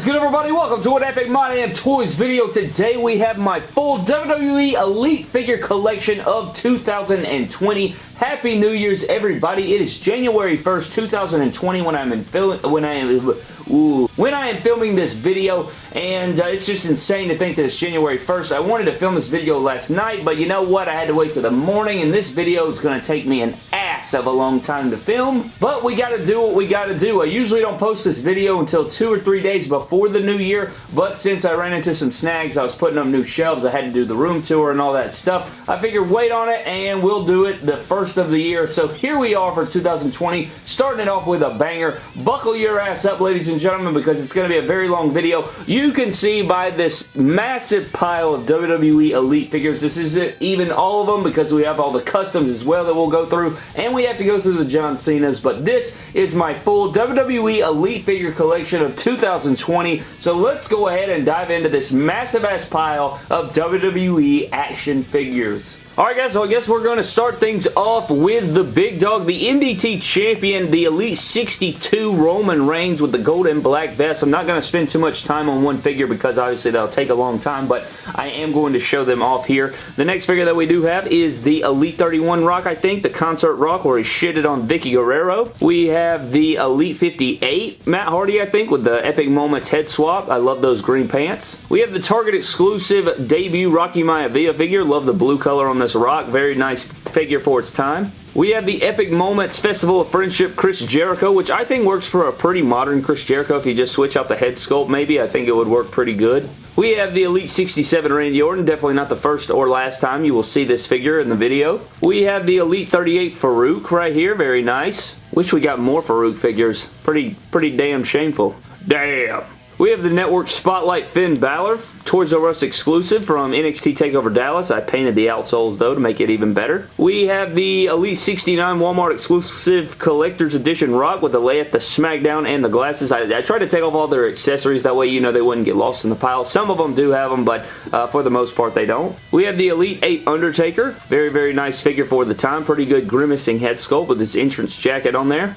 is good everybody? Welcome to an Epic My Damn Toys video. Today we have my full WWE Elite figure collection of 2020. Happy New Year's everybody. It is January 1st, 2020 when I'm in when I am Ooh. When I am filming this video, and uh, it's just insane to think that it's January 1st. I wanted to film this video last night, but you know what? I had to wait till the morning, and this video is going to take me an ass of a long time to film, but we got to do what we got to do. I usually don't post this video until two or three days before the new year, but since I ran into some snags, I was putting up new shelves, I had to do the room tour and all that stuff, I figured wait on it, and we'll do it the first of the year. So here we are for 2020, starting it off with a banger. Buckle your ass up, ladies and gentlemen, because it's going to be a very long video. You can see by this massive pile of WWE Elite figures, this isn't even all of them because we have all the customs as well that we'll go through, and we have to go through the John Cena's, but this is my full WWE Elite figure collection of 2020, so let's go ahead and dive into this massive ass pile of WWE action figures. Alright guys, so I guess we're going to start things off with the big dog, the MDT champion, the Elite 62 Roman Reigns with the gold and black vest. I'm not going to spend too much time on one figure because obviously that'll take a long time, but I am going to show them off here. The next figure that we do have is the Elite 31 Rock, I think, the Concert Rock where he shitted on Vickie Guerrero. We have the Elite 58 Matt Hardy, I think, with the Epic Moments head swap. I love those green pants. We have the Target exclusive debut Rocky Maivia figure. Love the blue color on this Rock. Very nice figure for its time. We have the Epic Moments Festival of Friendship Chris Jericho, which I think works for a pretty modern Chris Jericho. If you just switch out the head sculpt, maybe, I think it would work pretty good. We have the Elite 67 Randy Orton, definitely not the first or last time you will see this figure in the video. We have the Elite 38 Farouk right here, very nice. Wish we got more Farouk figures. Pretty, pretty damn shameful. Damn. We have the Network Spotlight Finn Balor, Toys R Us exclusive from NXT TakeOver Dallas. I painted the outsoles though to make it even better. We have the Elite 69 Walmart exclusive Collector's Edition Rock with the layup, the SmackDown, and the glasses. I, I tried to take off all their accessories. That way you know they wouldn't get lost in the pile. Some of them do have them, but uh, for the most part they don't. We have the Elite 8 Undertaker. Very, very nice figure for the time. Pretty good grimacing head sculpt with his entrance jacket on there.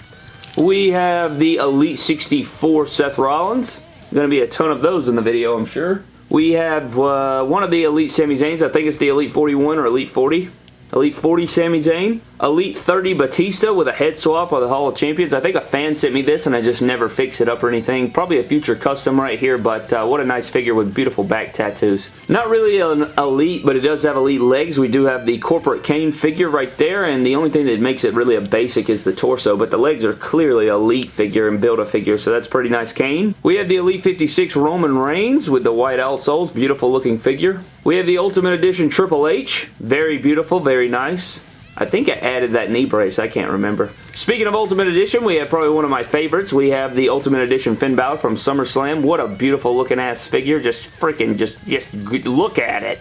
We have the Elite 64 Seth Rollins. Going to be a ton of those in the video, I'm sure. We have uh, one of the Elite Sami Zayns. I think it's the Elite 41 or Elite 40. Elite 40 Sami Zayn. Elite 30 Batista with a head swap of the Hall of Champions. I think a fan sent me this and I just never fixed it up or anything. Probably a future custom right here, but uh, what a nice figure with beautiful back tattoos. Not really an Elite, but it does have Elite legs. We do have the Corporate Kane figure right there, and the only thing that makes it really a basic is the torso, but the legs are clearly Elite figure and Build-A figure, so that's pretty nice Kane. We have the Elite 56 Roman Reigns with the white outsoles. Beautiful looking figure. We have the Ultimate Edition Triple H. Very beautiful, very nice. I think I added that knee brace. I can't remember. Speaking of Ultimate Edition, we have probably one of my favorites. We have the Ultimate Edition Finn Balor from SummerSlam. What a beautiful looking ass figure. Just freaking, just, just look at it.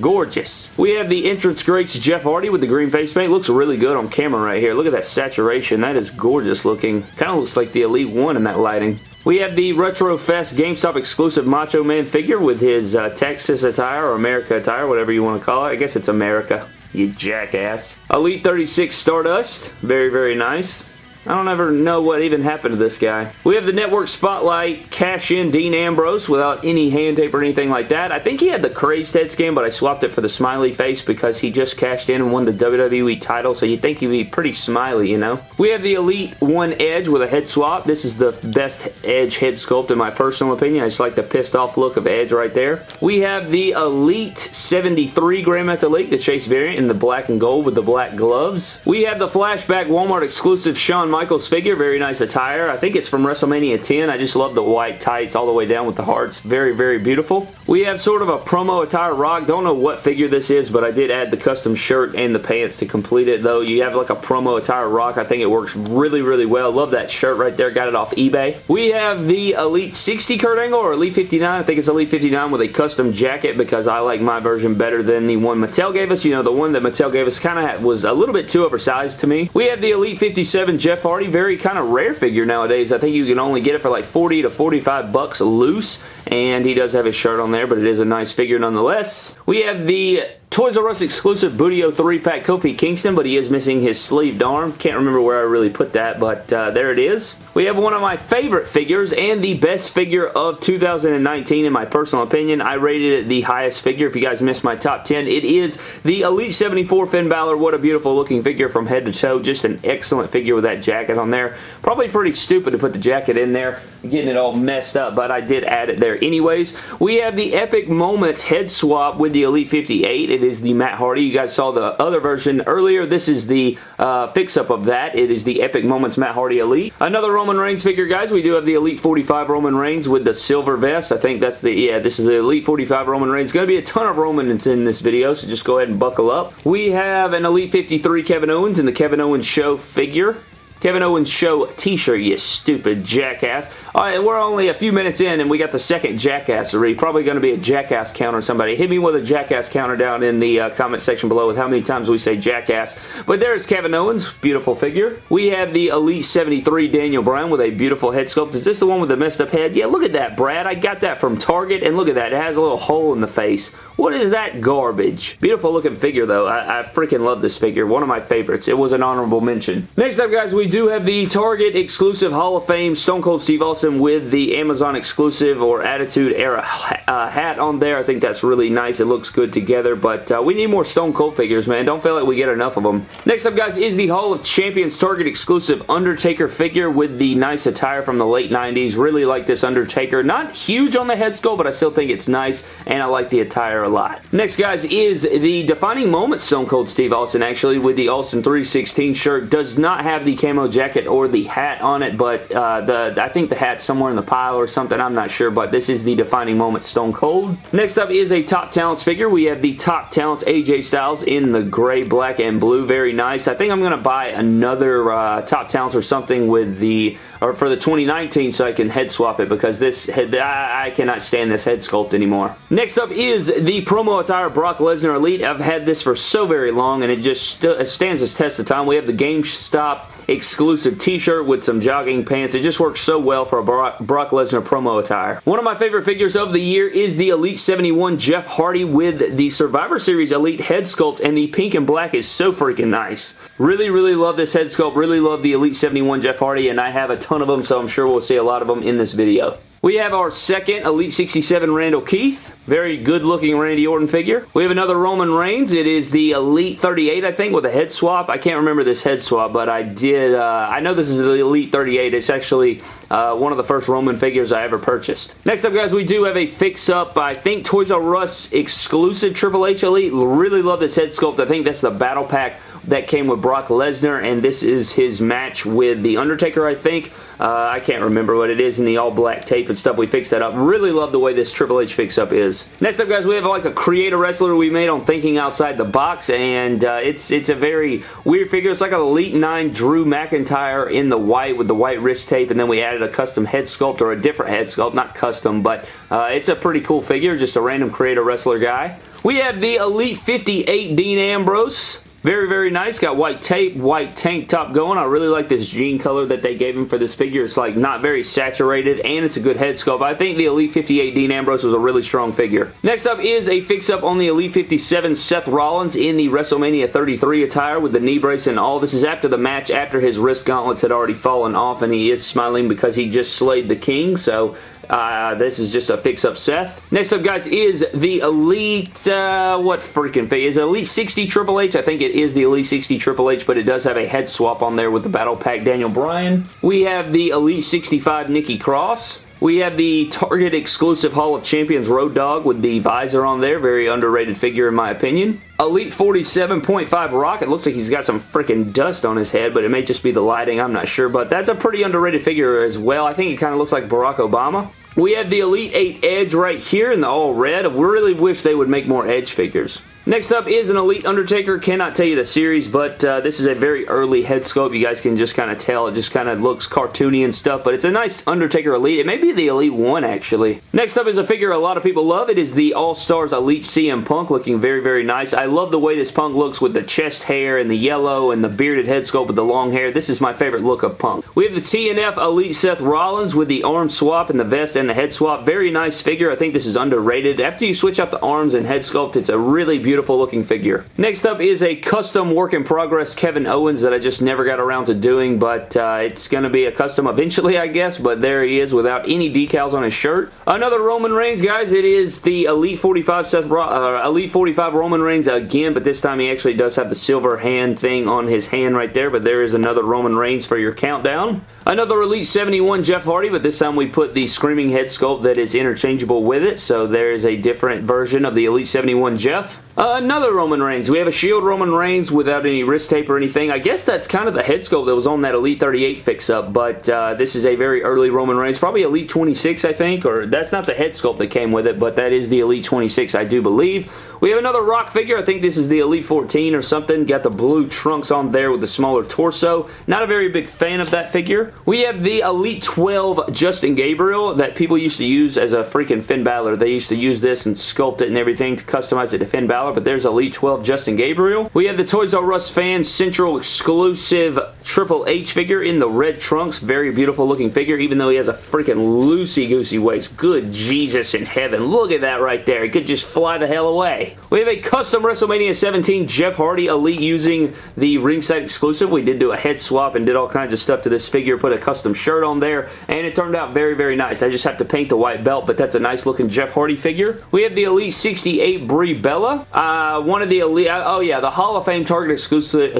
Gorgeous. We have the entrance greats Jeff Hardy with the green face paint. Looks really good on camera right here. Look at that saturation. That is gorgeous looking. Kind of looks like the Elite One in that lighting. We have the Retro Fest GameStop exclusive Macho Man figure with his uh, Texas attire or America attire, whatever you want to call it. I guess it's America you jackass. Elite 36 Stardust, very, very nice. I don't ever know what even happened to this guy. We have the Network Spotlight cash-in Dean Ambrose without any hand tape or anything like that. I think he had the crazed head scan, but I swapped it for the smiley face because he just cashed in and won the WWE title, so you'd think he'd be pretty smiley, you know? We have the Elite 1 Edge with a head swap. This is the best Edge head sculpt in my personal opinion. I just like the pissed off look of Edge right there. We have the Elite 73 Gran Metalik, the Chase variant in the black and gold with the black gloves. We have the Flashback Walmart exclusive Shawn Michaels figure. Very nice attire. I think it's from WrestleMania 10. I just love the white tights all the way down with the hearts. Very, very beautiful. We have sort of a promo attire rock. Don't know what figure this is, but I did add the custom shirt and the pants to complete it, though. You have like a promo attire rock. I think it works really, really well. Love that shirt right there. Got it off eBay. We have the Elite 60 Kurt Angle or Elite 59. I think it's Elite 59 with a custom jacket because I like my version better than the one Mattel gave us. You know, the one that Mattel gave us kind of was a little bit too oversized to me. We have the Elite 57 Jeff Hardy, very kind of rare figure nowadays. I think you can only get it for like 40 to 45 bucks loose, and he does have his shirt on there, but it is a nice figure nonetheless. We have the Toys R Us exclusive Booty-O 3-pack Kofi Kingston, but he is missing his sleeved arm. Can't remember where I really put that, but uh, there it is. We have one of my favorite figures and the best figure of 2019 in my personal opinion. I rated it the highest figure. If you guys missed my top 10, it is the Elite 74 Finn Balor. What a beautiful looking figure from head to toe. Just an excellent figure with that jacket on there. Probably pretty stupid to put the jacket in there, getting it all messed up, but I did add it there anyways. We have the Epic Moments head swap with the Elite 58. It is the Matt Hardy. You guys saw the other version earlier. This is the uh, fix-up of that. It is the Epic Moments Matt Hardy Elite. Another Roman Reigns figure, guys. We do have the Elite 45 Roman Reigns with the silver vest. I think that's the, yeah, this is the Elite 45 Roman Reigns. Going to be a ton of Romans in this video, so just go ahead and buckle up. We have an Elite 53 Kevin Owens and the Kevin Owens Show figure. Kevin Owens Show t-shirt, you stupid jackass. Alright, we're only a few minutes in and we got the second jackassery. Probably going to be a jackass counter somebody. Hit me with a jackass counter down in the uh, comment section below with how many times we say jackass. But there's Kevin Owens, beautiful figure. We have the Elite 73 Daniel Bryan with a beautiful head sculpt. Is this the one with the messed up head? Yeah, look at that, Brad. I got that from Target and look at that. It has a little hole in the face. What is that garbage? Beautiful looking figure though. I, I freaking love this figure. One of my favorites. It was an honorable mention. Next up guys, we do have the Target exclusive Hall of Fame Stone Cold Steve Austin with the Amazon exclusive or Attitude Era uh, hat on there. I think that's really nice. It looks good together, but uh, we need more Stone Cold figures, man. Don't feel like we get enough of them. Next up, guys, is the Hall of Champions Target exclusive Undertaker figure with the nice attire from the late 90s. Really like this Undertaker. Not huge on the head sculpt, but I still think it's nice, and I like the attire a lot. Next, guys, is the defining moment Stone Cold Steve Austin, actually, with the Austin 316 shirt. Does not have the camo jacket or the hat on it, but uh, the I think the hat's somewhere in the pile or something. I'm not sure, but this is the defining moment Stone Cold. Next up is a Top Talents figure. We have the Top Talents AJ Styles in the gray, black, and blue. Very nice. I think I'm going to buy another uh, Top Talents or something with the or for the 2019 so I can head swap it because this head, I, I, cannot stand this head sculpt anymore. Next up is the promo attire Brock Lesnar Elite. I've had this for so very long and it just st stands as test of time. We have the GameStop exclusive t-shirt with some jogging pants. It just works so well for a Brock, Brock Lesnar promo attire. One of my favorite figures of the year is the Elite 71 Jeff Hardy with the Survivor Series Elite head sculpt and the pink and black is so freaking nice. Really, really love this head sculpt. Really love the Elite 71 Jeff Hardy and I have a ton of them so I'm sure we'll see a lot of them in this video. We have our second Elite 67 Randall Keith. Very good looking Randy Orton figure. We have another Roman Reigns. It is the Elite 38, I think, with a head swap. I can't remember this head swap, but I did. Uh, I know this is the Elite 38. It's actually uh, one of the first Roman figures I ever purchased. Next up, guys, we do have a fix-up, I think, Toys R Us exclusive Triple H Elite. Really love this head sculpt. I think that's the Battle Pack that came with Brock Lesnar, and this is his match with The Undertaker, I think. Uh, I can't remember what it is in the all-black tape and stuff. We fixed that up. Really love the way this Triple H fix-up is. Next up, guys, we have like a creator wrestler we made on Thinking Outside the Box, and uh, it's it's a very weird figure. It's like an Elite 9 Drew McIntyre in the white with the white wrist tape, and then we added a custom head sculpt or a different head sculpt. Not custom, but uh, it's a pretty cool figure. Just a random creator wrestler guy. We have the Elite 58 Dean Ambrose. Very, very nice. Got white tape, white tank top going. I really like this jean color that they gave him for this figure. It's like not very saturated and it's a good head sculpt. I think the Elite 58 Dean Ambrose was a really strong figure. Next up is a fix-up on the Elite 57 Seth Rollins in the WrestleMania 33 attire with the knee brace and all. This is after the match, after his wrist gauntlets had already fallen off and he is smiling because he just slayed the king. So uh, this is just a fix-up Seth. Next up, guys, is the Elite, uh, what freaking figure? Is Elite 60 Triple H? I think it is the Elite 60 Triple H, but it does have a head swap on there with the Battle Pack Daniel Bryan. We have the Elite 65 Nikki Cross. We have the Target exclusive Hall of Champions Road Dog with the visor on there. Very underrated figure in my opinion. Elite 47.5 Rocket. Looks like he's got some freaking dust on his head, but it may just be the lighting. I'm not sure, but that's a pretty underrated figure as well. I think it kind of looks like Barack Obama. We have the Elite 8 Edge right here in the all red. I really wish they would make more Edge figures. Next up is an Elite Undertaker. Cannot tell you the series, but uh, this is a very early head sculpt. You guys can just kind of tell. It just kind of looks cartoony and stuff, but it's a nice Undertaker Elite. It may be the Elite 1, actually. Next up is a figure a lot of people love. It is the All-Stars Elite CM Punk, looking very, very nice. I love the way this Punk looks with the chest hair and the yellow and the bearded head sculpt with the long hair. This is my favorite look of Punk. We have the TNF Elite Seth Rollins with the arm swap and the vest and the head swap. Very nice figure. I think this is underrated. After you switch out the arms and head sculpt, it's a really beautiful beautiful looking figure. Next up is a custom work in progress Kevin Owens that I just never got around to doing, but uh, it's going to be a custom eventually, I guess, but there he is without any decals on his shirt. Another Roman Reigns, guys. It is the Elite 45 Seth uh, Elite 45 Roman Reigns again, but this time he actually does have the silver hand thing on his hand right there, but there is another Roman Reigns for your countdown. Another Elite 71 Jeff Hardy, but this time we put the Screaming Head Sculpt that is interchangeable with it, so there is a different version of the Elite 71 Jeff. Uh, another Roman Reigns. We have a Shield Roman Reigns without any wrist tape or anything. I guess that's kind of the head sculpt that was on that Elite 38 fix-up, but uh, this is a very early Roman Reigns. Probably Elite 26, I think, or that's not the head sculpt that came with it, but that is the Elite 26, I do believe. We have another Rock figure. I think this is the Elite 14 or something. Got the blue trunks on there with the smaller torso. Not a very big fan of that figure. We have the Elite 12 Justin Gabriel that people used to use as a freaking Finn Balor. They used to use this and sculpt it and everything to customize it to Finn Balor, but there's Elite 12 Justin Gabriel. We have the Toys R Us fan Central exclusive Triple H figure in the red trunks. Very beautiful looking figure, even though he has a freaking loosey-goosey waist. Good Jesus in heaven. Look at that right there. He could just fly the hell away. We have a custom WrestleMania 17 Jeff Hardy Elite using the ringside exclusive. We did do a head swap and did all kinds of stuff to this figure, put a custom shirt on there, and it turned out very, very nice. I just have to paint the white belt, but that's a nice looking Jeff Hardy figure. We have the Elite 68 Brie Bella. Uh, one of the Elite, oh yeah, the Hall of Fame Target exclusive,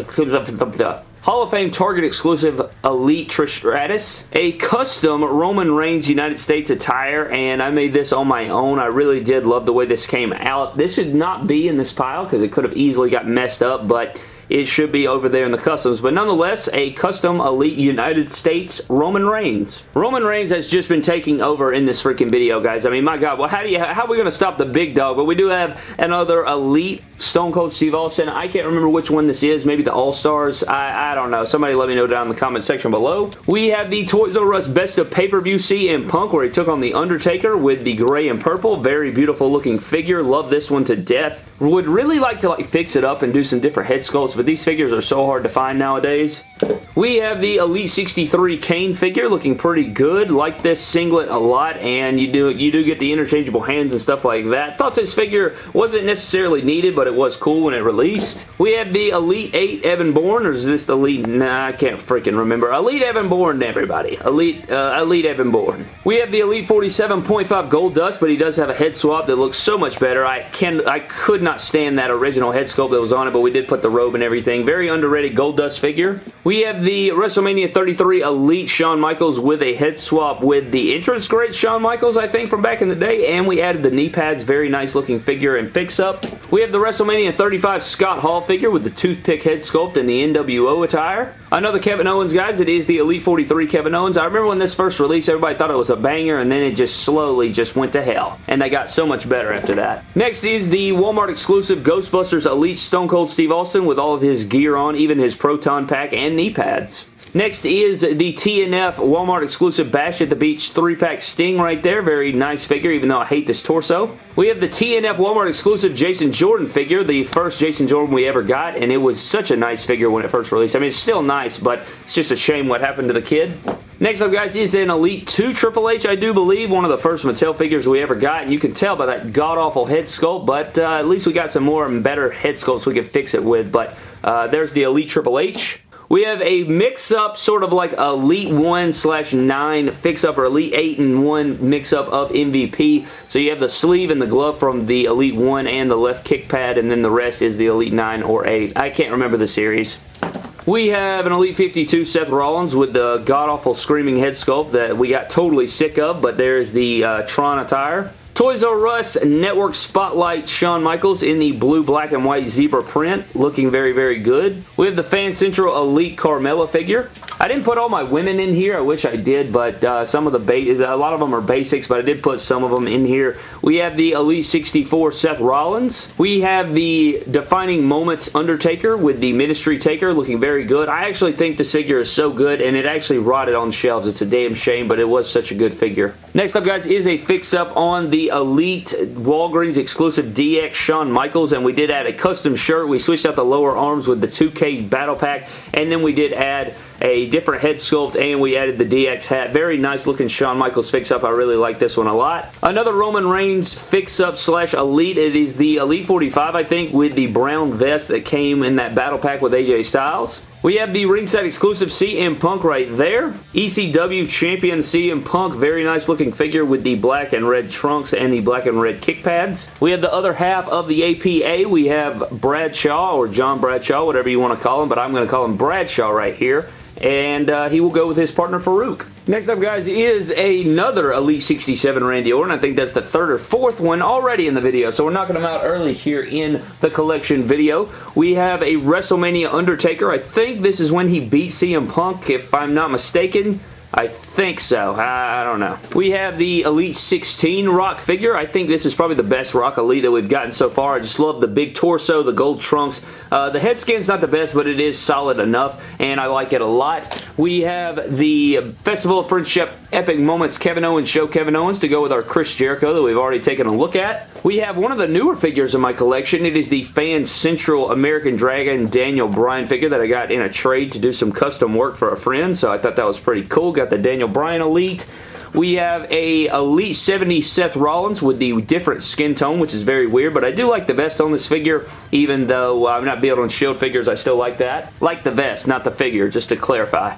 Hall of Fame Target exclusive Elite Trish Stratus, a custom Roman Reigns United States attire, and I made this on my own. I really did love the way this came out. This should not be in this pile because it could have easily got messed up, but it should be over there in the customs. But nonetheless, a custom Elite United States Roman Reigns. Roman Reigns has just been taking over in this freaking video, guys. I mean, my God, well, how do you, how are we going to stop the big dog? But we do have another Elite Stone Cold Steve Austin. I can't remember which one this is. Maybe the All-Stars. I, I don't know. Somebody let me know down in the comment section below. We have the Toys R Us Best of Pay-Per-View CM Punk where he took on The Undertaker with the gray and purple. Very beautiful looking figure. Love this one to death. Would really like to like fix it up and do some different head sculpts, but these figures are so hard to find nowadays. We have the Elite 63 Kane figure looking pretty good. Like this singlet a lot and you do you do get the interchangeable hands and stuff like that. Thought this figure wasn't necessarily needed but it was cool when it released. We have the Elite 8 Evan Bourne or is this the Elite? Nah, I can't freaking remember. Elite Evan Bourne everybody. Elite, uh, Elite Evan Bourne. We have the Elite 47.5 Gold Dust but he does have a head swap that looks so much better. I can I could not stand that original head sculpt that was on it but we did put the robe and everything. Very underrated Gold Dust figure. We have the WrestleMania 33 Elite Shawn Michaels with a head swap with the entrance great Shawn Michaels, I think, from back in the day, and we added the knee pads. Very nice looking figure and fix-up. We have the WrestleMania 35 Scott Hall figure with the toothpick head sculpt and the NWO attire. Another Kevin Owens, guys. It is the Elite 43 Kevin Owens. I remember when this first released, everybody thought it was a banger, and then it just slowly just went to hell. And they got so much better after that. Next is the Walmart exclusive Ghostbusters Elite Stone Cold Steve Austin with all of his gear on, even his Proton Pack and knee pads. Next is the TNF Walmart exclusive Bash at the Beach 3-pack Sting right there. Very nice figure, even though I hate this torso. We have the TNF Walmart exclusive Jason Jordan figure, the first Jason Jordan we ever got, and it was such a nice figure when it first released. I mean, it's still nice, but it's just a shame what happened to the kid. Next up, guys, is an Elite 2 Triple H, I do believe. One of the first Mattel figures we ever got, and you can tell by that god-awful head sculpt, but uh, at least we got some more and better head sculpts we could fix it with, but uh, there's the Elite Triple H. We have a mix-up, sort of like Elite 1 slash 9 fix-up or Elite 8 and 1 mix-up of MVP. So you have the sleeve and the glove from the Elite 1 and the left kick pad, and then the rest is the Elite 9 or 8. I can't remember the series. We have an Elite 52 Seth Rollins with the god-awful screaming head sculpt that we got totally sick of, but there's the uh, Tron attire. Toys R Us Network Spotlight Shawn Michaels in the blue, black, and white zebra print. Looking very, very good. We have the Fan Central Elite Carmella figure. I didn't put all my women in here. I wish I did, but uh, some of the a lot of them are basics, but I did put some of them in here. We have the Elite 64 Seth Rollins. We have the Defining Moments Undertaker with the Ministry Taker looking very good. I actually think this figure is so good, and it actually rotted on shelves. It's a damn shame, but it was such a good figure. Next up, guys, is a fix-up on the Elite Walgreens exclusive DX Shawn Michaels, and we did add a custom shirt. We switched out the lower arms with the 2K Battle Pack, and then we did add a different head sculpt, and we added the DX hat. Very nice looking Shawn Michaels fix-up. I really like this one a lot. Another Roman Reigns fix-up slash Elite. It is the Elite 45, I think, with the brown vest that came in that Battle Pack with AJ Styles. We have the ringside exclusive CM Punk right there. ECW champion CM Punk. Very nice looking figure with the black and red trunks and the black and red kick pads. We have the other half of the APA. We have Bradshaw or John Bradshaw, whatever you want to call him, but I'm going to call him Bradshaw right here and uh, he will go with his partner Farouk. Next up, guys, is another Elite 67 Randy Orton. I think that's the third or fourth one already in the video, so we're knocking them out early here in the collection video. We have a WrestleMania Undertaker. I think this is when he beat CM Punk, if I'm not mistaken. I think so. I, don't know. We have the Elite 16 Rock figure. I think this is probably the best Rock Elite that we've gotten so far. I just love the big torso, the gold trunks. Uh, the head scan's not the best, but it is solid enough, and I like it a lot. We have the Festival of Friendship Epic Moments Kevin Owens Show Kevin Owens to go with our Chris Jericho that we've already taken a look at. We have one of the newer figures in my collection. It is the Fan Central American Dragon Daniel Bryan figure that I got in a trade to do some custom work for a friend, so I thought that was pretty cool. Got the Daniel Bryan Elite. We have a Elite 70 Seth Rollins with the different skin tone, which is very weird, but I do like the vest on this figure, even though I'm not building on Shield figures, I still like that. Like the vest, not the figure, just to clarify.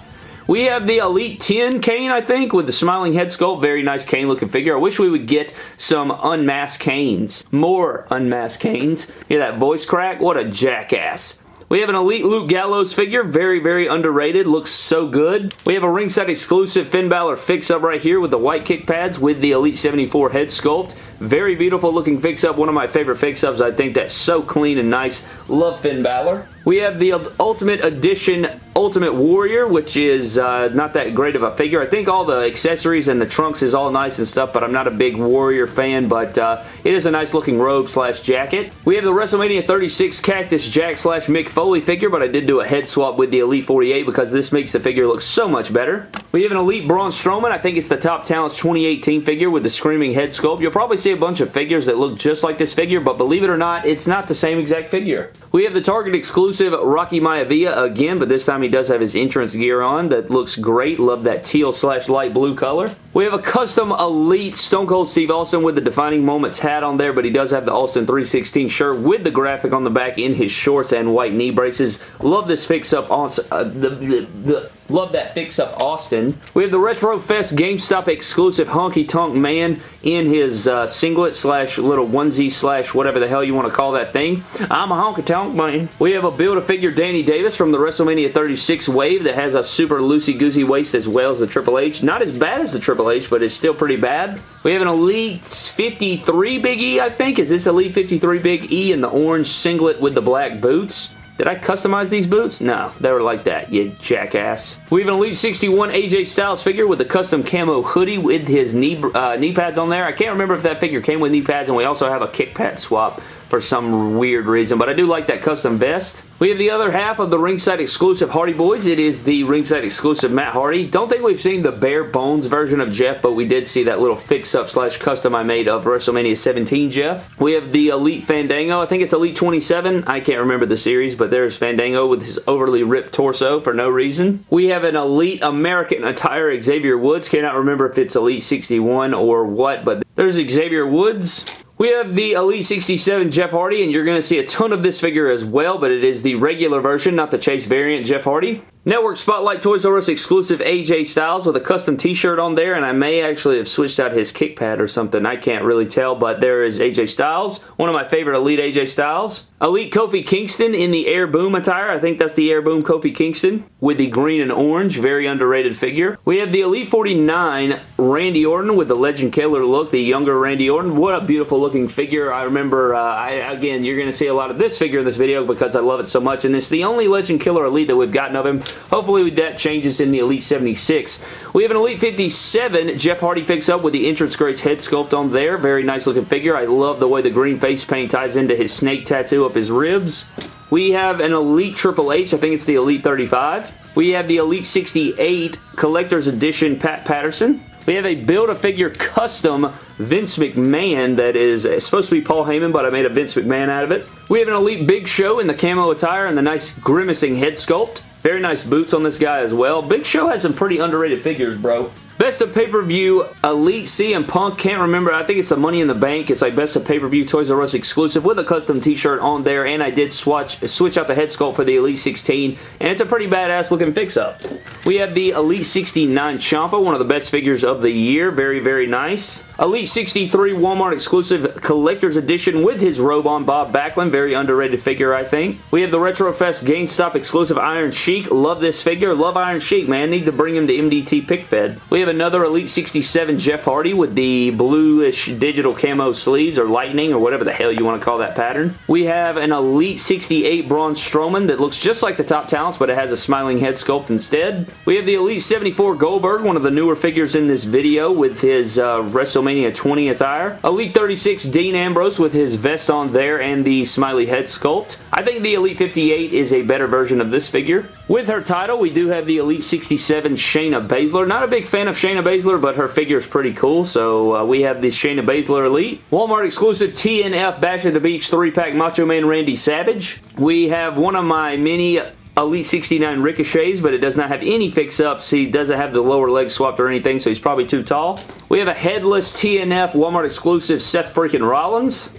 We have the Elite 10 Kane, I think, with the smiling head sculpt. Very nice Kane looking figure. I wish we would get some unmasked Kanes. More unmasked Kanes. Hear that voice crack? What a jackass. We have an Elite Luke Gallows figure. Very, very underrated. Looks so good. We have a ringside exclusive Finn Balor fix-up right here with the white kick pads with the Elite 74 head sculpt. Very beautiful looking fix-up. One of my favorite fix-ups. I think that's so clean and nice. Love Finn Balor. We have the Ultimate Edition Ultimate Warrior, which is uh, not that great of a figure. I think all the accessories and the trunks is all nice and stuff, but I'm not a big Warrior fan, but uh, it is a nice looking robe slash jacket. We have the WrestleMania 36 Cactus Jack slash Mick Foley figure, but I did do a head swap with the Elite 48 because this makes the figure look so much better. We have an Elite Braun Strowman. I think it's the Top Talents 2018 figure with the screaming head sculpt. You'll probably see a bunch of figures that look just like this figure, but believe it or not, it's not the same exact figure. We have the Target exclusive Rocky Maivia again, but this time he does have his entrance gear on that looks great. Love that teal slash light blue color. We have a custom Elite Stone Cold Steve Austin with the Defining Moments hat on there, but he does have the Austin 316 shirt with the graphic on the back in his shorts and white knee braces. Love this fix-up on uh, the, the, the Love that fix-up Austin. We have the Retro Fest GameStop exclusive Honky Tonk Man in his uh, singlet slash little onesie slash whatever the hell you want to call that thing. I'm a Honky Tonk Man. We have a Build-A-Figure Danny Davis from the WrestleMania 36 wave that has a super loosey-goosey waist as well as the Triple H. Not as bad as the Triple H, but it's still pretty bad. We have an Elite 53 Big E, I think. Is this Elite 53 Big E in the orange singlet with the black boots? Did I customize these boots? No, they were like that, you jackass. We have an Elite 61 AJ Styles figure with a custom camo hoodie with his knee, uh, knee pads on there. I can't remember if that figure came with knee pads, and we also have a kick pad swap for some weird reason, but I do like that custom vest. We have the other half of the ringside exclusive Hardy Boys. It is the ringside exclusive Matt Hardy. Don't think we've seen the bare bones version of Jeff, but we did see that little fix-up slash custom I made of WrestleMania 17 Jeff. We have the Elite Fandango. I think it's Elite 27. I can't remember the series, but there's Fandango with his overly ripped torso for no reason. We have an Elite American attire Xavier Woods. Cannot remember if it's Elite 61 or what, but there's Xavier Woods. We have the Elite 67 Jeff Hardy, and you're going to see a ton of this figure as well, but it is the regular version, not the Chase variant Jeff Hardy. Network Spotlight Toys R Us exclusive AJ Styles with a custom t-shirt on there, and I may actually have switched out his kick pad or something. I can't really tell, but there is AJ Styles, one of my favorite Elite AJ Styles. Elite Kofi Kingston in the Air Boom attire. I think that's the Air Boom Kofi Kingston with the green and orange. Very underrated figure. We have the Elite 49 Randy Orton with the Legend Killer look, the younger Randy Orton. What a beautiful looking figure. I remember, uh, I, again, you're going to see a lot of this figure in this video because I love it so much, and it's the only Legend Killer Elite that we've gotten of him. Hopefully that changes in the Elite 76. We have an Elite 57 Jeff Hardy fix-up with the Entrance Greats head sculpt on there. Very nice looking figure. I love the way the green face paint ties into his snake tattoo up his ribs. We have an Elite Triple H. I think it's the Elite 35. We have the Elite 68 Collector's Edition Pat Patterson. We have a Build-A-Figure custom Vince McMahon that is uh, supposed to be Paul Heyman, but I made a Vince McMahon out of it. We have an Elite Big Show in the camo attire and the nice grimacing head sculpt. Very nice boots on this guy as well. Big Show has some pretty underrated figures, bro. Best of pay-per-view Elite CM Punk. Can't remember. I think it's the Money in the Bank. It's like best of pay-per-view Toys R Us exclusive with a custom t-shirt on there. And I did swatch, switch out the head sculpt for the Elite 16. And it's a pretty badass looking fix-up. We have the Elite 69 Ciampa, one of the best figures of the year. Very, very nice. Elite 63 Walmart exclusive collector's edition with his robe on Bob Backlund. Very underrated figure, I think. We have the Retrofest GameStop exclusive Iron Sheik. Love this figure. Love Iron Sheik, man. Need to bring him to MDT Pick Fed. We have another Elite 67 Jeff Hardy with the bluish digital camo sleeves or lightning or whatever the hell you want to call that pattern. We have an Elite 68 Braun Strowman that looks just like the top talents but it has a smiling head sculpt instead. We have the Elite 74 Goldberg, one of the newer figures in this video with his uh, WrestleMania 20 attire. Elite 36 Dean Ambrose with his vest on there and the smiley head sculpt. I think the Elite 58 is a better version of this figure. With her title, we do have the Elite 67 Shayna Baszler. Not a big fan of Shayna Baszler, but her figure is pretty cool, so uh, we have the Shayna Baszler Elite. Walmart exclusive TNF Bash at the Beach 3-pack Macho Man Randy Savage. We have one of my mini Elite 69 Ricochets, but it does not have any fix-ups. He doesn't have the lower leg swapped or anything, so he's probably too tall. We have a headless TNF Walmart exclusive Seth freaking Rollins.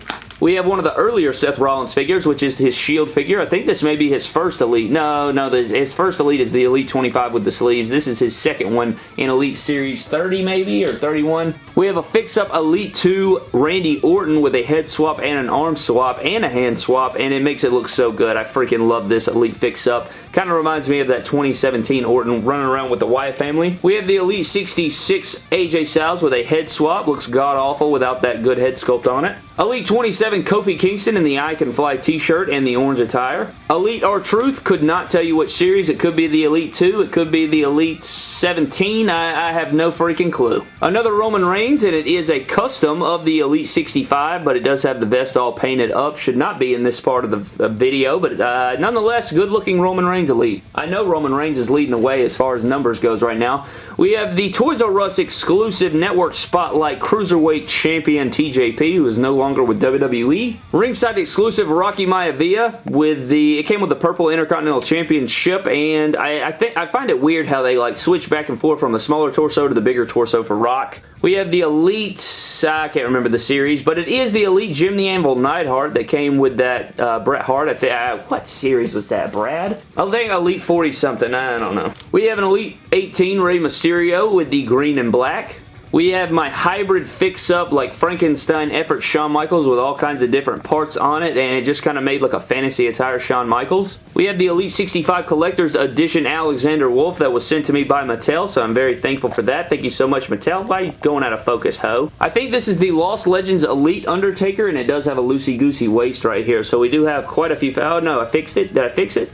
We have one of the earlier Seth Rollins figures, which is his Shield figure. I think this may be his first Elite. No, no, his first Elite is the Elite 25 with the sleeves. This is his second one in Elite Series 30 maybe, or 31. We have a fix-up Elite 2 Randy Orton with a head swap and an arm swap and a hand swap, and it makes it look so good. I freaking love this Elite fix-up. Kind of reminds me of that 2017 Orton running around with the Wyatt family. We have the Elite 66 AJ Styles with a head swap. Looks god-awful without that good head sculpt on it. Elite 27 Kofi Kingston in the I Can Fly t-shirt and the orange attire. Elite R-Truth could not tell you what series. It could be the Elite 2. It could be the Elite 17. I, I have no freaking clue. Another Roman Reigns, and it is a custom of the Elite 65, but it does have the vest all painted up. Should not be in this part of the video, but uh, nonetheless, good-looking Roman Reigns Elite. I know Roman Reigns is leading the way as far as numbers goes right now. We have the Toys R Us exclusive Network Spotlight Cruiserweight Champion TJP, who is no longer longer with WWE. Ringside exclusive Rocky Maivia with the, it came with the purple Intercontinental Championship and I, I think I find it weird how they like switch back and forth from the smaller torso to the bigger torso for Rock. We have the Elite, I can't remember the series, but it is the Elite Jim the Anvil Neidhart that came with that uh, Bret Hart. I think, uh, what series was that, Brad? I think Elite 40 something, I don't know. We have an Elite 18 Rey Mysterio with the green and black. We have my hybrid fix-up like Frankenstein effort Shawn Michaels with all kinds of different parts on it and it just kind of made like a fantasy attire Shawn Michaels. We have the Elite 65 Collector's Edition Alexander Wolfe that was sent to me by Mattel so I'm very thankful for that. Thank you so much Mattel. Why you going out of focus, ho? I think this is the Lost Legends Elite Undertaker and it does have a loosey-goosey waist right here so we do have quite a few... Oh no, I fixed it. Did I fix it?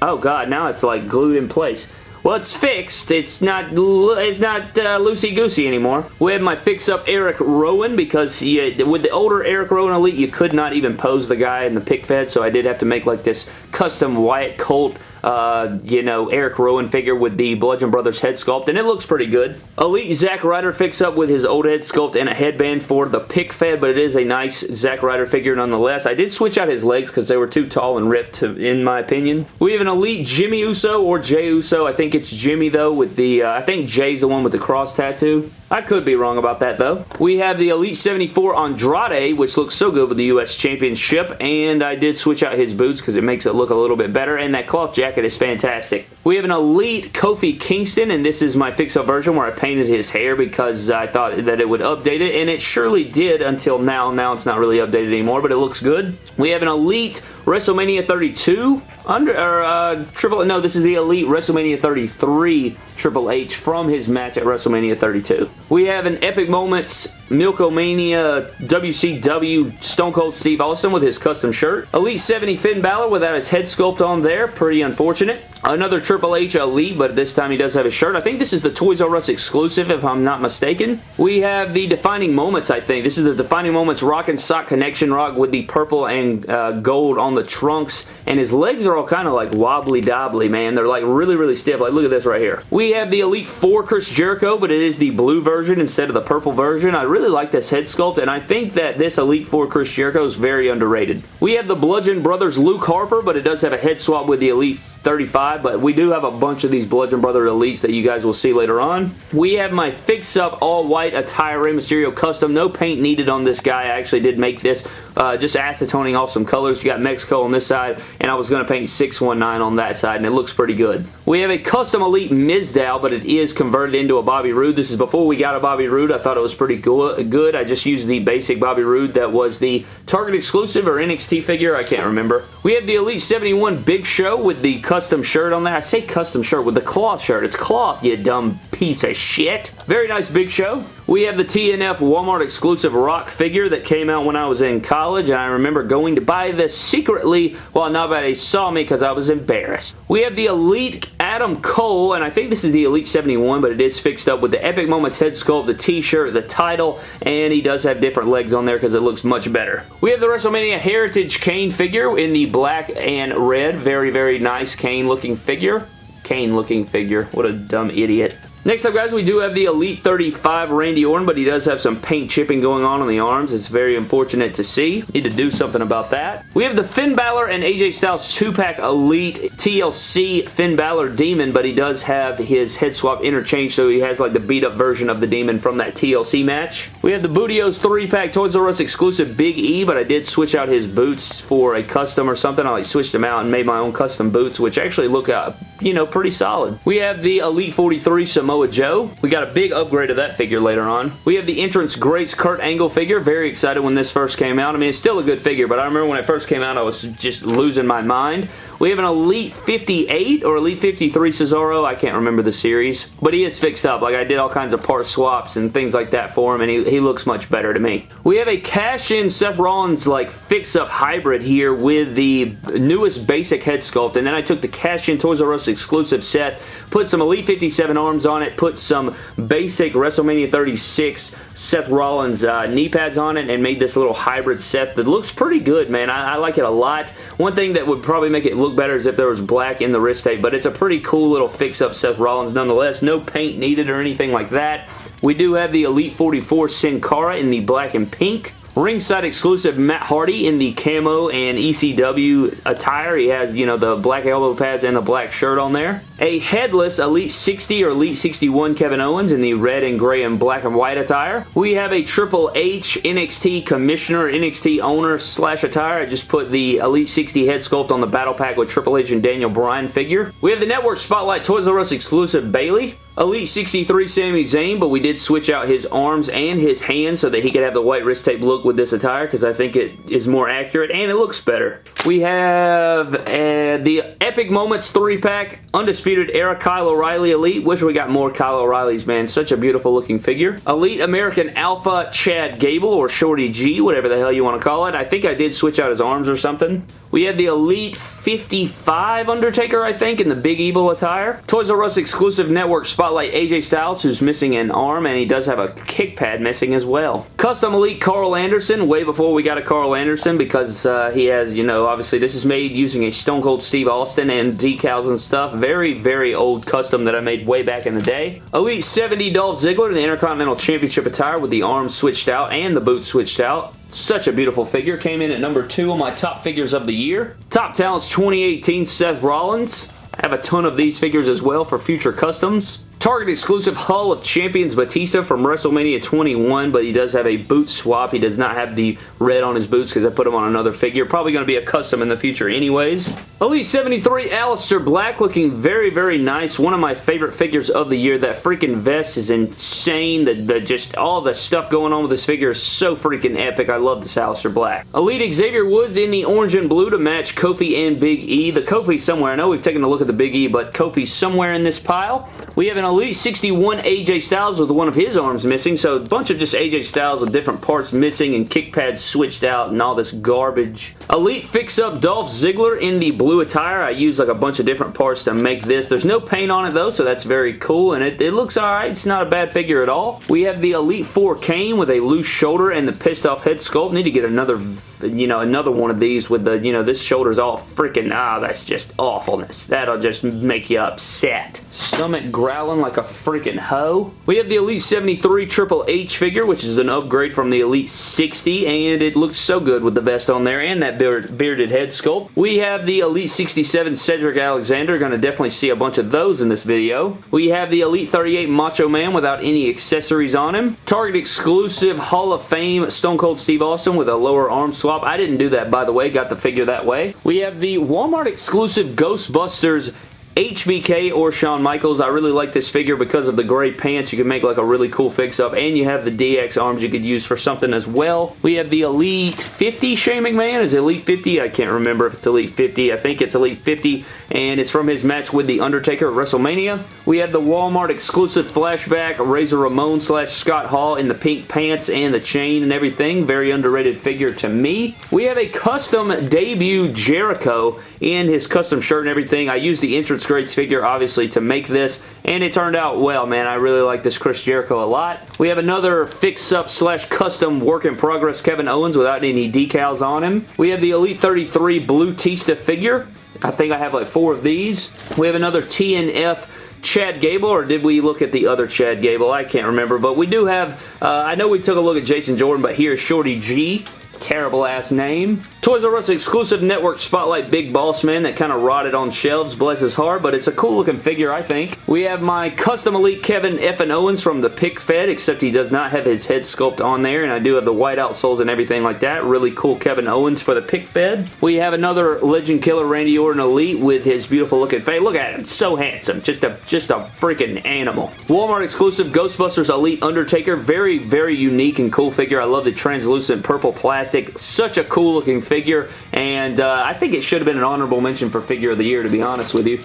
Oh god, now it's like glued in place. Well, it's fixed. It's not it's not uh, loosey-goosey anymore. We have my fix-up Eric Rowan because with the older Eric Rowan Elite, you could not even pose the guy in the pick fed, so I did have to make like this custom Wyatt Colt uh, you know, Eric Rowan figure with the Bludgeon Brothers head sculpt, and it looks pretty good. Elite Zack Ryder fix up with his old head sculpt and a headband for the pick fed, but it is a nice Zack Ryder figure nonetheless. I did switch out his legs because they were too tall and ripped, to, in my opinion. We have an Elite Jimmy Uso or Jey Uso. I think it's Jimmy, though, with the, uh, I think Jey's the one with the cross tattoo. I could be wrong about that, though. We have the Elite 74 Andrade, which looks so good with the U.S. Championship, and I did switch out his boots because it makes it look a little bit better, and that cloth jacket is fantastic. We have an Elite Kofi Kingston, and this is my fix-up version where I painted his hair because I thought that it would update it, and it surely did until now. Now it's not really updated anymore, but it looks good. We have an Elite WrestleMania 32 under or uh, triple no this is the elite WrestleMania 33 Triple H from his match at WrestleMania 32 we have an epic moments Milk-O-Mania WCW Stone Cold Steve Austin with his custom shirt Elite 70 Finn Balor without his head sculpt on there pretty unfortunate Another Triple H Elite, but this time he does have a shirt. I think this is the Toys R Us exclusive, if I'm not mistaken. We have the Defining Moments, I think. This is the Defining Moments Rock and Sock Connection Rock with the purple and uh, gold on the trunks, and his legs are all kind of like wobbly-dobbly, man. They're like really, really stiff. Like, look at this right here. We have the Elite 4 Chris Jericho, but it is the blue version instead of the purple version. I really like this head sculpt, and I think that this Elite 4 Chris Jericho is very underrated. We have the Bludgeon Brothers Luke Harper, but it does have a head swap with the Elite 35, but we do have a bunch of these Bludgeon Brother Elites that you guys will see later on. We have my Fix Up All White Attire Rey Mysterio Custom. No paint needed on this guy. I actually did make this uh, just acetoning off some colors. You got Mexico on this side, and I was going to paint 619 on that side, and it looks pretty good. We have a Custom Elite Mizdow, but it is converted into a Bobby Roode. This is before we got a Bobby Roode. I thought it was pretty good. I just used the basic Bobby Roode that was the Target exclusive or NXT figure. I can't remember. We have the Elite 71 Big Show with the custom shirt on there. I say custom shirt with the cloth shirt. It's cloth, you dumb piece of shit. Very nice Big Show. We have the TNF Walmart exclusive rock figure that came out when I was in college and I remember going to buy this secretly while nobody saw me because I was embarrassed. We have the Elite Adam Cole and I think this is the Elite 71 but it is fixed up with the Epic Moments head sculpt, the t-shirt, the title, and he does have different legs on there because it looks much better. We have the WrestleMania Heritage Kane figure in the black and red. Very, very nice Kane looking figure. Kane looking figure. What a dumb idiot. Next up, guys, we do have the Elite 35 Randy Orton, but he does have some paint chipping going on on the arms. It's very unfortunate to see. Need to do something about that. We have the Finn Balor and AJ Styles 2-pack Elite TLC Finn Balor Demon, but he does have his head swap interchange, so he has like the beat-up version of the Demon from that TLC match. We have the Booty-O's 3-pack Toys R Us exclusive Big E, but I did switch out his boots for a custom or something. I like switched them out and made my own custom boots, which actually look, uh, you know, pretty solid. We have the Elite 43 Samoa Samoa Joe. We got a big upgrade of that figure later on. We have the Entrance Greats Kurt Angle figure. Very excited when this first came out. I mean, it's still a good figure, but I remember when it first came out, I was just losing my mind. We have an Elite 58 or Elite 53 Cesaro. I can't remember the series, but he is fixed up. Like, I did all kinds of part swaps and things like that for him, and he, he looks much better to me. We have a cash-in Seth Rollins, like, fix-up hybrid here with the newest basic head sculpt, and then I took the cash-in Toys R Us exclusive set, put some Elite 57 arms on it, put some basic WrestleMania 36 Seth Rollins uh, knee pads on it, and made this little hybrid set that looks pretty good, man. I, I like it a lot. One thing that would probably make it look better as if there was black in the wrist tape, but it's a pretty cool little fix-up Seth Rollins nonetheless. No paint needed or anything like that. We do have the Elite 44 Sin Cara in the black and pink. Ringside exclusive Matt Hardy in the camo and ECW attire. He has, you know, the black elbow pads and the black shirt on there. A headless Elite 60 or Elite 61 Kevin Owens in the red and gray and black and white attire. We have a Triple H NXT Commissioner, NXT Owner slash attire. I just put the Elite 60 head sculpt on the battle pack with Triple H and Daniel Bryan figure. We have the Network Spotlight Toys R Us exclusive Bayley. Elite 63 Sami Zayn, but we did switch out his arms and his hands so that he could have the white wrist tape look with this attire because I think it is more accurate and it looks better. We have uh, the Epic Moments 3-pack Undisputed Era Kyle O'Reilly Elite. Wish we got more Kyle O'Reillys, man. Such a beautiful looking figure. Elite American Alpha Chad Gable or Shorty G, whatever the hell you want to call it. I think I did switch out his arms or something. We have the Elite 55 Undertaker, I think, in the Big Evil attire. Toys R Us exclusive network spotlight AJ Styles, who's missing an arm, and he does have a kick pad missing as well. Custom Elite Karl Anderson, way before we got a Karl Anderson, because uh, he has, you know, obviously this is made using a Stone Cold Steve Austin and decals and stuff. Very, very old custom that I made way back in the day. Elite 70 Dolph Ziggler in the Intercontinental Championship attire with the arms switched out and the boots switched out. Such a beautiful figure. Came in at number two on my top figures of the year. Top Talents 2018 Seth Rollins. I have a ton of these figures as well for future customs. Target exclusive Hall of Champions Batista from WrestleMania 21, but he does have a boot swap. He does not have the red on his boots because I put him on another figure. Probably going to be a custom in the future anyways. Elite 73 Aleister Black looking very, very nice. One of my favorite figures of the year. That freaking vest is insane. The, the just all the stuff going on with this figure is so freaking epic. I love this Aleister Black. Elite Xavier Woods in the orange and blue to match Kofi and Big E. The Kofi somewhere. I know we've taken a look at the Big E, but Kofi somewhere in this pile. We have an Elite 61 AJ Styles with one of his arms missing, so a bunch of just AJ Styles with different parts missing and kick pads switched out and all this garbage. Elite Fix Up Dolph Ziggler in the blue attire. I used like a bunch of different parts to make this. There's no paint on it though, so that's very cool, and it, it looks alright. It's not a bad figure at all. We have the Elite 4 Kane with a loose shoulder and the pissed off head sculpt. Need to get another you know, another one of these with the, you know, this shoulder's all freaking, ah, that's just awfulness. That'll just make you upset. Stomach growling like a freaking hoe. We have the Elite 73 Triple H figure, which is an upgrade from the Elite 60, and it looks so good with the vest on there and that beard, bearded head sculpt. We have the Elite 67 Cedric Alexander. Gonna definitely see a bunch of those in this video. We have the Elite 38 Macho Man without any accessories on him. Target exclusive Hall of Fame Stone Cold Steve Austin with a lower arm swap I didn't do that, by the way. Got the figure that way. We have the Walmart exclusive Ghostbusters HBK or Shawn Michaels. I really like this figure because of the gray pants. You can make like a really cool fix-up. And you have the DX arms you could use for something as well. We have the Elite 50 Shane McMahon. Is Elite 50? I can't remember if it's Elite 50. I think it's Elite 50. And it's from his match with The Undertaker at WrestleMania. We have the Walmart exclusive flashback Razor Ramon slash Scott Hall in the pink pants and the chain and everything. Very underrated figure to me. We have a custom debut Jericho in his custom shirt and everything. I used the entrance Greats figure, obviously, to make this, and it turned out well, man. I really like this Chris Jericho a lot. We have another fix-up slash custom work-in-progress Kevin Owens without any decals on him. We have the Elite 33 Batista figure. I think I have like four of these. We have another TNF Chad Gable, or did we look at the other Chad Gable? I can't remember, but we do have, uh, I know we took a look at Jason Jordan, but here's Shorty G terrible ass name. Toys R Us exclusive network Spotlight Big Boss Man that kind of rotted on shelves, bless his heart, but it's a cool looking figure, I think. We have my custom elite Kevin F. and Owens from the Pick Fed, except he does not have his head sculpt on there, and I do have the white outsoles and everything like that. Really cool Kevin Owens for the Pick Fed. We have another Legend Killer Randy Orton Elite with his beautiful looking face. Look at him, so handsome. Just a, just a freaking animal. Walmart exclusive Ghostbusters Elite Undertaker. Very, very unique and cool figure. I love the translucent purple plastic plastic. Such a cool looking figure, and uh, I think it should have been an honorable mention for Figure of the Year, to be honest with you.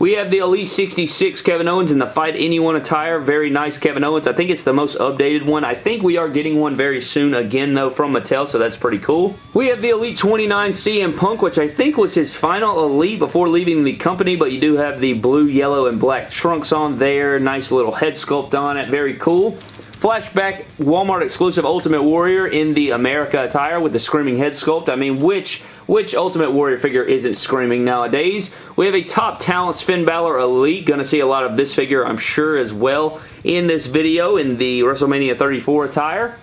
We have the Elite 66 Kevin Owens in the Fight Anyone attire. Very nice Kevin Owens. I think it's the most updated one. I think we are getting one very soon again, though, from Mattel, so that's pretty cool. We have the Elite 29 CM Punk, which I think was his final Elite before leaving the company, but you do have the blue, yellow, and black trunks on there. Nice little head sculpt on it. Very cool. Flashback Walmart exclusive Ultimate Warrior in the America attire with the screaming head sculpt. I mean, which which Ultimate Warrior figure isn't screaming nowadays? We have a Top Talents Finn Balor Elite. Going to see a lot of this figure, I'm sure, as well in this video in the WrestleMania 34 attire.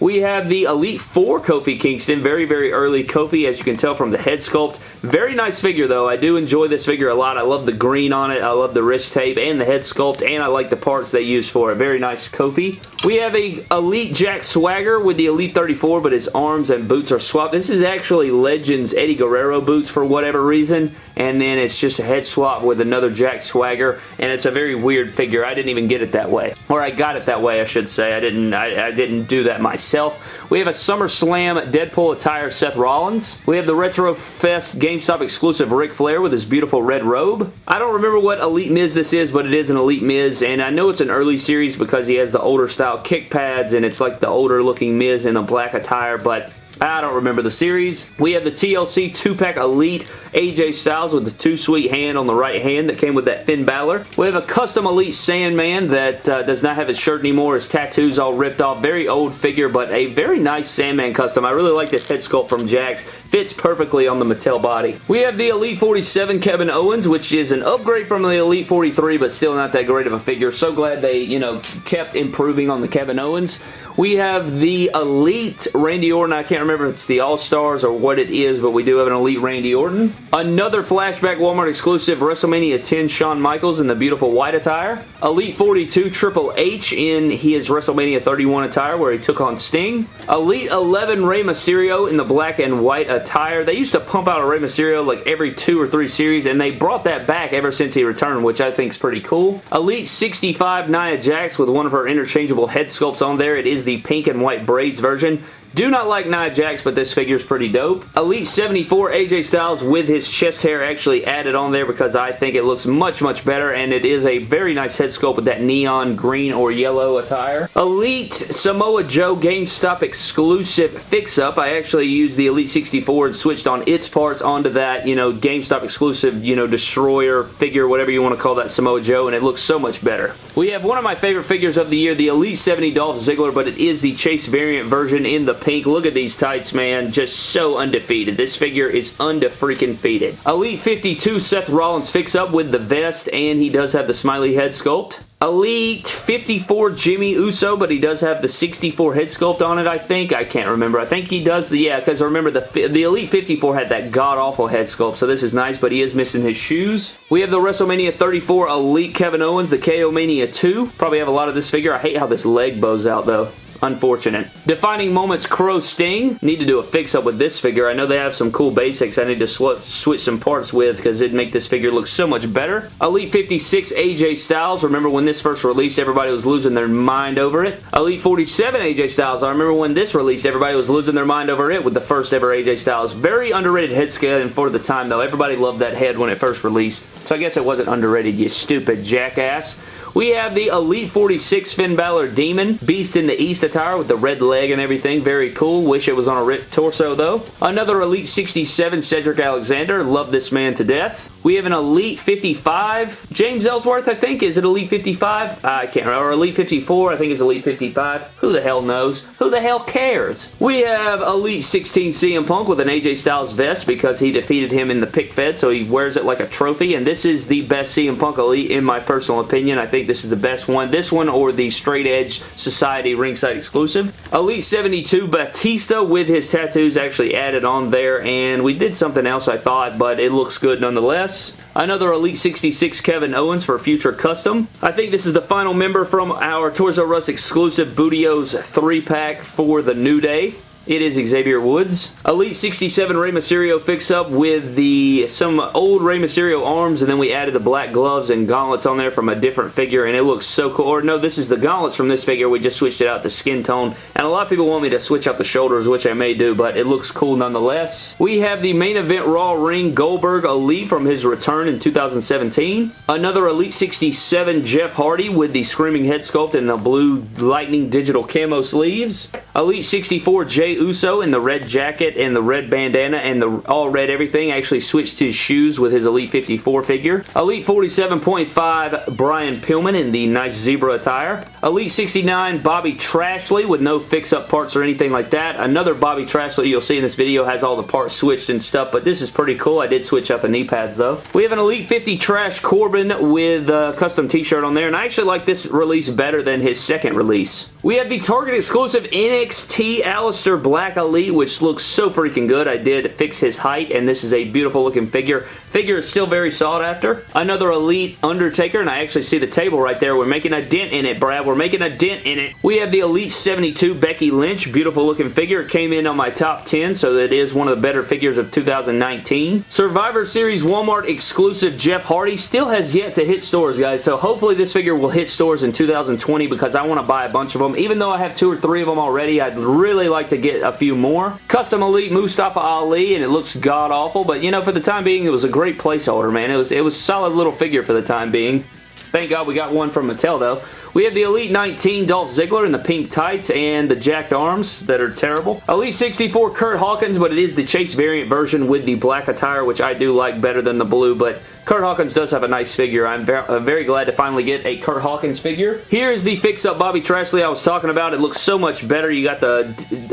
We have the Elite 4 Kofi Kingston. Very, very early Kofi, as you can tell from the head sculpt. Very nice figure, though. I do enjoy this figure a lot. I love the green on it. I love the wrist tape and the head sculpt, and I like the parts they use for it. Very nice Kofi. We have a Elite Jack Swagger with the Elite 34, but his arms and boots are swapped. This is actually Legends Eddie Guerrero boots for whatever reason, and then it's just a head swap with another Jack Swagger, and it's a very weird figure. I didn't even get it that way. Or I got it that way, I should say. I didn't, I, I didn't do that myself myself. We have a SummerSlam Deadpool attire Seth Rollins. We have the Retro Fest GameStop exclusive Ric Flair with his beautiful red robe. I don't remember what Elite Miz this is, but it is an Elite Miz, and I know it's an early series because he has the older style kick pads, and it's like the older looking Miz in a black attire, but I don't remember the series. We have the TLC 2-pack Elite AJ Styles with the Too Sweet hand on the right hand that came with that Finn Balor. We have a custom Elite Sandman that uh, does not have his shirt anymore. His tattoos all ripped off. Very old figure, but a very nice Sandman custom. I really like this head sculpt from Jakks. Fits perfectly on the Mattel body. We have the Elite 47 Kevin Owens, which is an upgrade from the Elite 43, but still not that great of a figure. So glad they, you know, kept improving on the Kevin Owens. We have the Elite Randy Orton. I can't remember if it's the All-Stars or what it is, but we do have an Elite Randy Orton. Another flashback Walmart exclusive WrestleMania 10 Shawn Michaels in the beautiful white attire. Elite 42 Triple H in his WrestleMania 31 attire where he took on Sting. Elite 11 Rey Mysterio in the black and white attire. They used to pump out a Rey Mysterio like every two or three series and they brought that back ever since he returned, which I think is pretty cool. Elite 65 Nia Jax with one of her interchangeable head sculpts on there. It is the pink and white braids version. Do not like Nia Jax, but this figure is pretty dope. Elite 74 AJ Styles with his chest hair actually added on there because I think it looks much, much better, and it is a very nice head sculpt with that neon green or yellow attire. Elite Samoa Joe GameStop exclusive fix-up. I actually used the Elite 64 and switched on its parts onto that, you know, GameStop exclusive, you know, destroyer figure, whatever you want to call that Samoa Joe, and it looks so much better. We have one of my favorite figures of the year, the Elite 70 Dolph Ziggler, but it is the Chase variant version in the Look at these tights, man. Just so undefeated. This figure is undefreaking-feated. Elite 52 Seth Rollins fix-up with the vest, and he does have the smiley head sculpt. Elite 54 Jimmy Uso, but he does have the 64 head sculpt on it, I think. I can't remember. I think he does, the, yeah, because I remember the, the Elite 54 had that god-awful head sculpt, so this is nice, but he is missing his shoes. We have the WrestleMania 34 Elite Kevin Owens, the KO Mania 2. Probably have a lot of this figure. I hate how this leg bows out, though. Unfortunate. Defining Moments Crow Sting. Need to do a fix-up with this figure. I know they have some cool basics I need to sw switch some parts with because it'd make this figure look so much better. Elite 56 AJ Styles. Remember when this first released, everybody was losing their mind over it. Elite 47 AJ Styles. I remember when this released, everybody was losing their mind over it with the first ever AJ Styles. Very underrated head scan for the time, though. Everybody loved that head when it first released. So I guess it wasn't underrated, you stupid jackass. We have the Elite 46 Finn Balor Demon. Beast in the East attire with the red leg and everything. Very cool. Wish it was on a ripped torso though. Another Elite 67 Cedric Alexander. Love this man to death. We have an Elite 55. James Ellsworth, I think. Is it Elite 55? I can't remember. Or Elite 54. I think it's Elite 55. Who the hell knows? Who the hell cares? We have Elite 16 CM Punk with an AJ Styles vest because he defeated him in the pick fed, so he wears it like a trophy. And this is the best CM Punk Elite in my personal opinion. I think this is the best one. This one or the Straight Edge Society ringside exclusive. Elite 72 Batista with his tattoos actually added on there and we did something else I thought but it looks good nonetheless. Another Elite 66 Kevin Owens for future custom. I think this is the final member from our Toys R Us exclusive Booty-O's 3-pack for the New Day. It is Xavier Woods. Elite 67 Rey Mysterio fix-up with the some old Rey Mysterio arms, and then we added the black gloves and gauntlets on there from a different figure, and it looks so cool. Or no, this is the gauntlets from this figure. We just switched it out to skin tone, and a lot of people want me to switch out the shoulders, which I may do, but it looks cool nonetheless. We have the main event Raw ring Goldberg Elite from his return in 2017. Another Elite 67 Jeff Hardy with the Screaming Head Sculpt and the blue Lightning Digital Camo sleeves. Elite 64 Jey Uso in the red jacket and the red bandana and the all red everything actually switched his shoes with his Elite 54 figure. Elite 47.5 Brian Pillman in the nice zebra attire. Elite 69 Bobby Trashley with no fix-up parts or anything like that. Another Bobby Trashley you'll see in this video has all the parts switched and stuff, but this is pretty cool. I did switch out the knee pads though. We have an Elite 50 Trash Corbin with a custom t-shirt on there, and I actually like this release better than his second release. We have the Target exclusive NXT Aleister Black Elite, which looks so freaking good. I did fix his height, and this is a beautiful looking figure. Figure is still very sought after. Another Elite Undertaker, and I actually see the table right there. We're making a dent in it, Brad. We're making a dent in it. We have the Elite 72 Becky Lynch. Beautiful looking figure. Came in on my top 10, so it is one of the better figures of 2019. Survivor Series Walmart exclusive Jeff Hardy still has yet to hit stores, guys, so hopefully this figure will hit stores in 2020 because I want to buy a bunch of them. Even though I have two or three of them already, I'd really like to get a few more. Custom Elite Mustafa Ali, and it looks god-awful, but you know, for the time being, it was a great placeholder, man. It was, it was solid little figure for the time being. Thank God we got one from Mattel, though. We have the Elite 19 Dolph Ziggler in the pink tights and the jacked arms that are terrible. Elite 64 Kurt Hawkins, but it is the Chase variant version with the black attire, which I do like better than the blue, but Kurt Hawkins does have a nice figure. I'm very glad to finally get a Kurt Hawkins figure. Here is the fix-up Bobby Trashley I was talking about. It looks so much better. You got the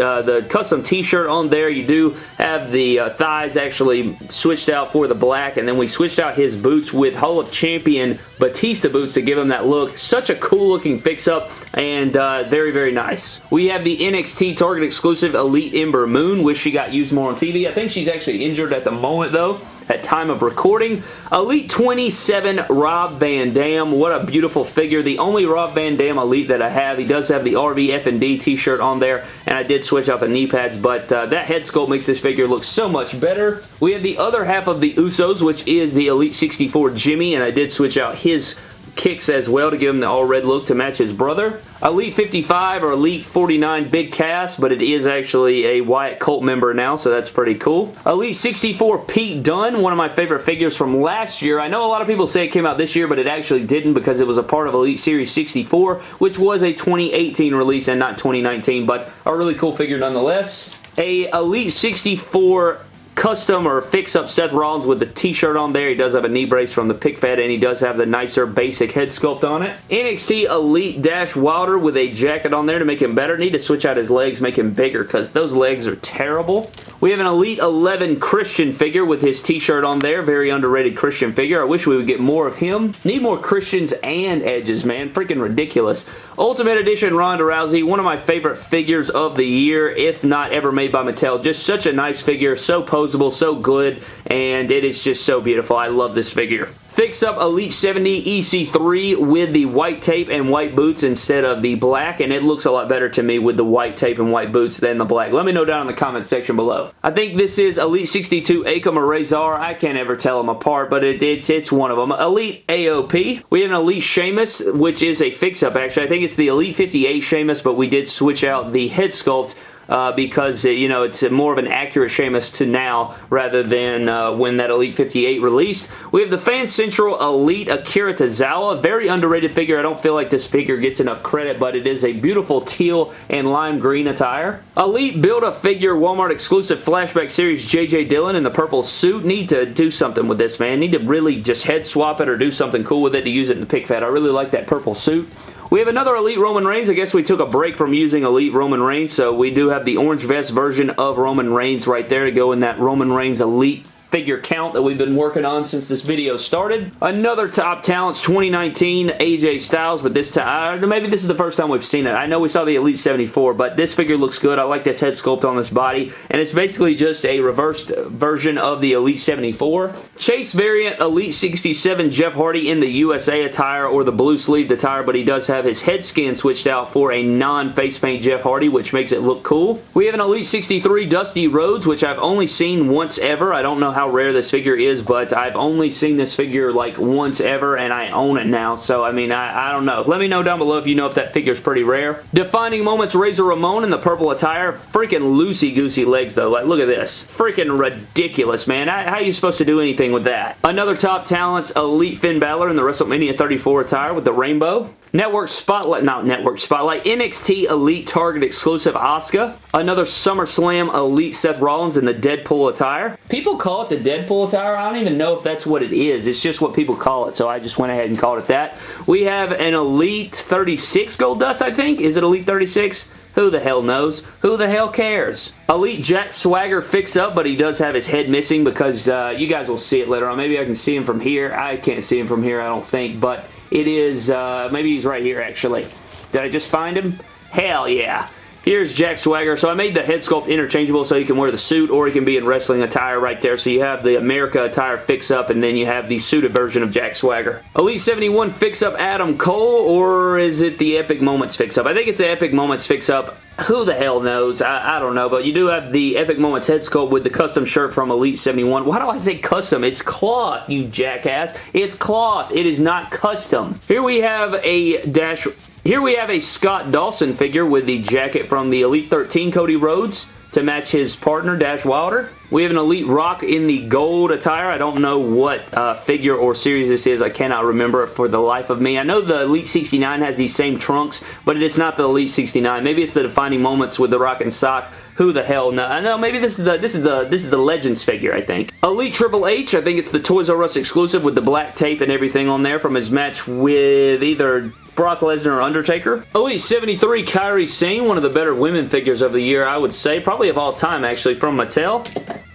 uh, the custom t-shirt on there. You do have the uh, thighs actually switched out for the black, and then we switched out his boots with Hall of Champion Batista boots to give him that look. Such a cool looking fix-up, and uh, very, very nice. We have the NXT Target exclusive Elite Ember Moon. Wish she got used more on TV. I think she's actually injured at the moment, though at time of recording. Elite 27 Rob Van Dam. What a beautiful figure. The only Rob Van Dam Elite that I have. He does have the RVF&D t-shirt on there, and I did switch out the knee pads, but uh, that head sculpt makes this figure look so much better. We have the other half of the Usos, which is the Elite 64 Jimmy, and I did switch out his kicks as well to give him the all-red look to match his brother. Elite 55 or Elite 49 Big Cass, but it is actually a Wyatt Cult member now, so that's pretty cool. Elite 64 Pete Dunne, one of my favorite figures from last year. I know a lot of people say it came out this year, but it actually didn't because it was a part of Elite Series 64, which was a 2018 release and not 2019, but a really cool figure nonetheless. A Elite 64 custom or fix up Seth Rollins with the t-shirt on there. He does have a knee brace from the pick fed and he does have the nicer basic head sculpt on it. NXT Elite Dash Wilder with a jacket on there to make him better. Need to switch out his legs, make him bigger because those legs are terrible. We have an Elite 11 Christian figure with his t-shirt on there. Very underrated Christian figure. I wish we would get more of him. Need more Christians and Edges, man. Freaking ridiculous. Ultimate Edition Ronda Rousey. One of my favorite figures of the year, if not ever made by Mattel. Just such a nice figure. So posable, so good, and it is just so beautiful. I love this figure. Fix up Elite 70 EC3 with the white tape and white boots instead of the black, and it looks a lot better to me with the white tape and white boots than the black. Let me know down in the comments section below. I think this is Elite 62 Akam or. I can't ever tell them apart, but it, it's, it's one of them. Elite AOP. We have an Elite Sheamus, which is a fix-up, actually. I think it's the Elite 58 Sheamus, but we did switch out the head sculpt uh, because, uh, you know, it's more of an accurate Sheamus to now rather than uh, when that Elite 58 released. We have the Fan Central Elite Akira Tozawa. Very underrated figure. I don't feel like this figure gets enough credit, but it is a beautiful teal and lime green attire. Elite Build-A-Figure Walmart exclusive Flashback Series J.J. Dillon in the purple suit. Need to do something with this, man. Need to really just head swap it or do something cool with it to use it in the pick fed. I really like that purple suit. We have another Elite Roman Reigns. I guess we took a break from using Elite Roman Reigns, so we do have the orange vest version of Roman Reigns right there to go in that Roman Reigns Elite figure count that we've been working on since this video started. Another Top Talents 2019 AJ Styles, but this time, uh, maybe this is the first time we've seen it. I know we saw the Elite 74, but this figure looks good. I like this head sculpt on this body, and it's basically just a reversed version of the Elite 74. Chase variant Elite 67 Jeff Hardy in the USA attire or the blue sleeved attire, but he does have his head skin switched out for a non-face paint Jeff Hardy, which makes it look cool. We have an Elite 63 Dusty Rhodes, which I've only seen once ever. I don't know how how rare this figure is, but I've only seen this figure like once ever, and I own it now, so I mean, I, I don't know. Let me know down below if you know if that figure is pretty rare. Defining Moments Razor Ramon in the purple attire. Freaking loosey-goosey legs, though. Like, look at this. Freaking ridiculous, man. How, how are you supposed to do anything with that? Another Top Talents Elite Finn Balor in the WrestleMania 34 attire with the rainbow. Network Spotlight, not Network Spotlight, NXT Elite Target exclusive Asuka. Another SummerSlam Elite Seth Rollins in the Deadpool attire. People call it the Deadpool attire. I don't even know if that's what it is. It's just what people call it, so I just went ahead and called it that. We have an Elite 36 Gold Dust, I think. Is it Elite 36? Who the hell knows? Who the hell cares? Elite Jack Swagger fix up, but he does have his head missing because uh, you guys will see it later on. Maybe I can see him from here. I can't see him from here, I don't think, but it is, uh, maybe he's right here actually. Did I just find him? Hell yeah. Here's Jack Swagger. So I made the head sculpt interchangeable so you can wear the suit or he can be in wrestling attire right there. So you have the America attire fix-up and then you have the suited version of Jack Swagger. Elite 71 fix-up Adam Cole or is it the Epic Moments fix-up? I think it's the Epic Moments fix-up. Who the hell knows? I, I, don't know, but you do have the Epic Moments head sculpt with the custom shirt from Elite 71. Why do I say custom? It's cloth, you jackass. It's cloth. It is not custom. Here we have a Dash here we have a Scott Dawson figure with the jacket from the Elite 13 Cody Rhodes to match his partner Dash Wilder. We have an Elite Rock in the gold attire. I don't know what uh, figure or series this is. I cannot remember for the life of me. I know the Elite 69 has these same trunks, but it's not the Elite 69. Maybe it's the defining moments with the Rock and Sock. Who the hell? No, maybe this is the this is the this is the Legends figure, I think. Elite Triple H, I think it's the Toys R Us exclusive with the black tape and everything on there from his match with either Brock Lesnar Undertaker. Elite 73 Kairi Sane, one of the better women figures of the year, I would say. Probably of all time, actually, from Mattel.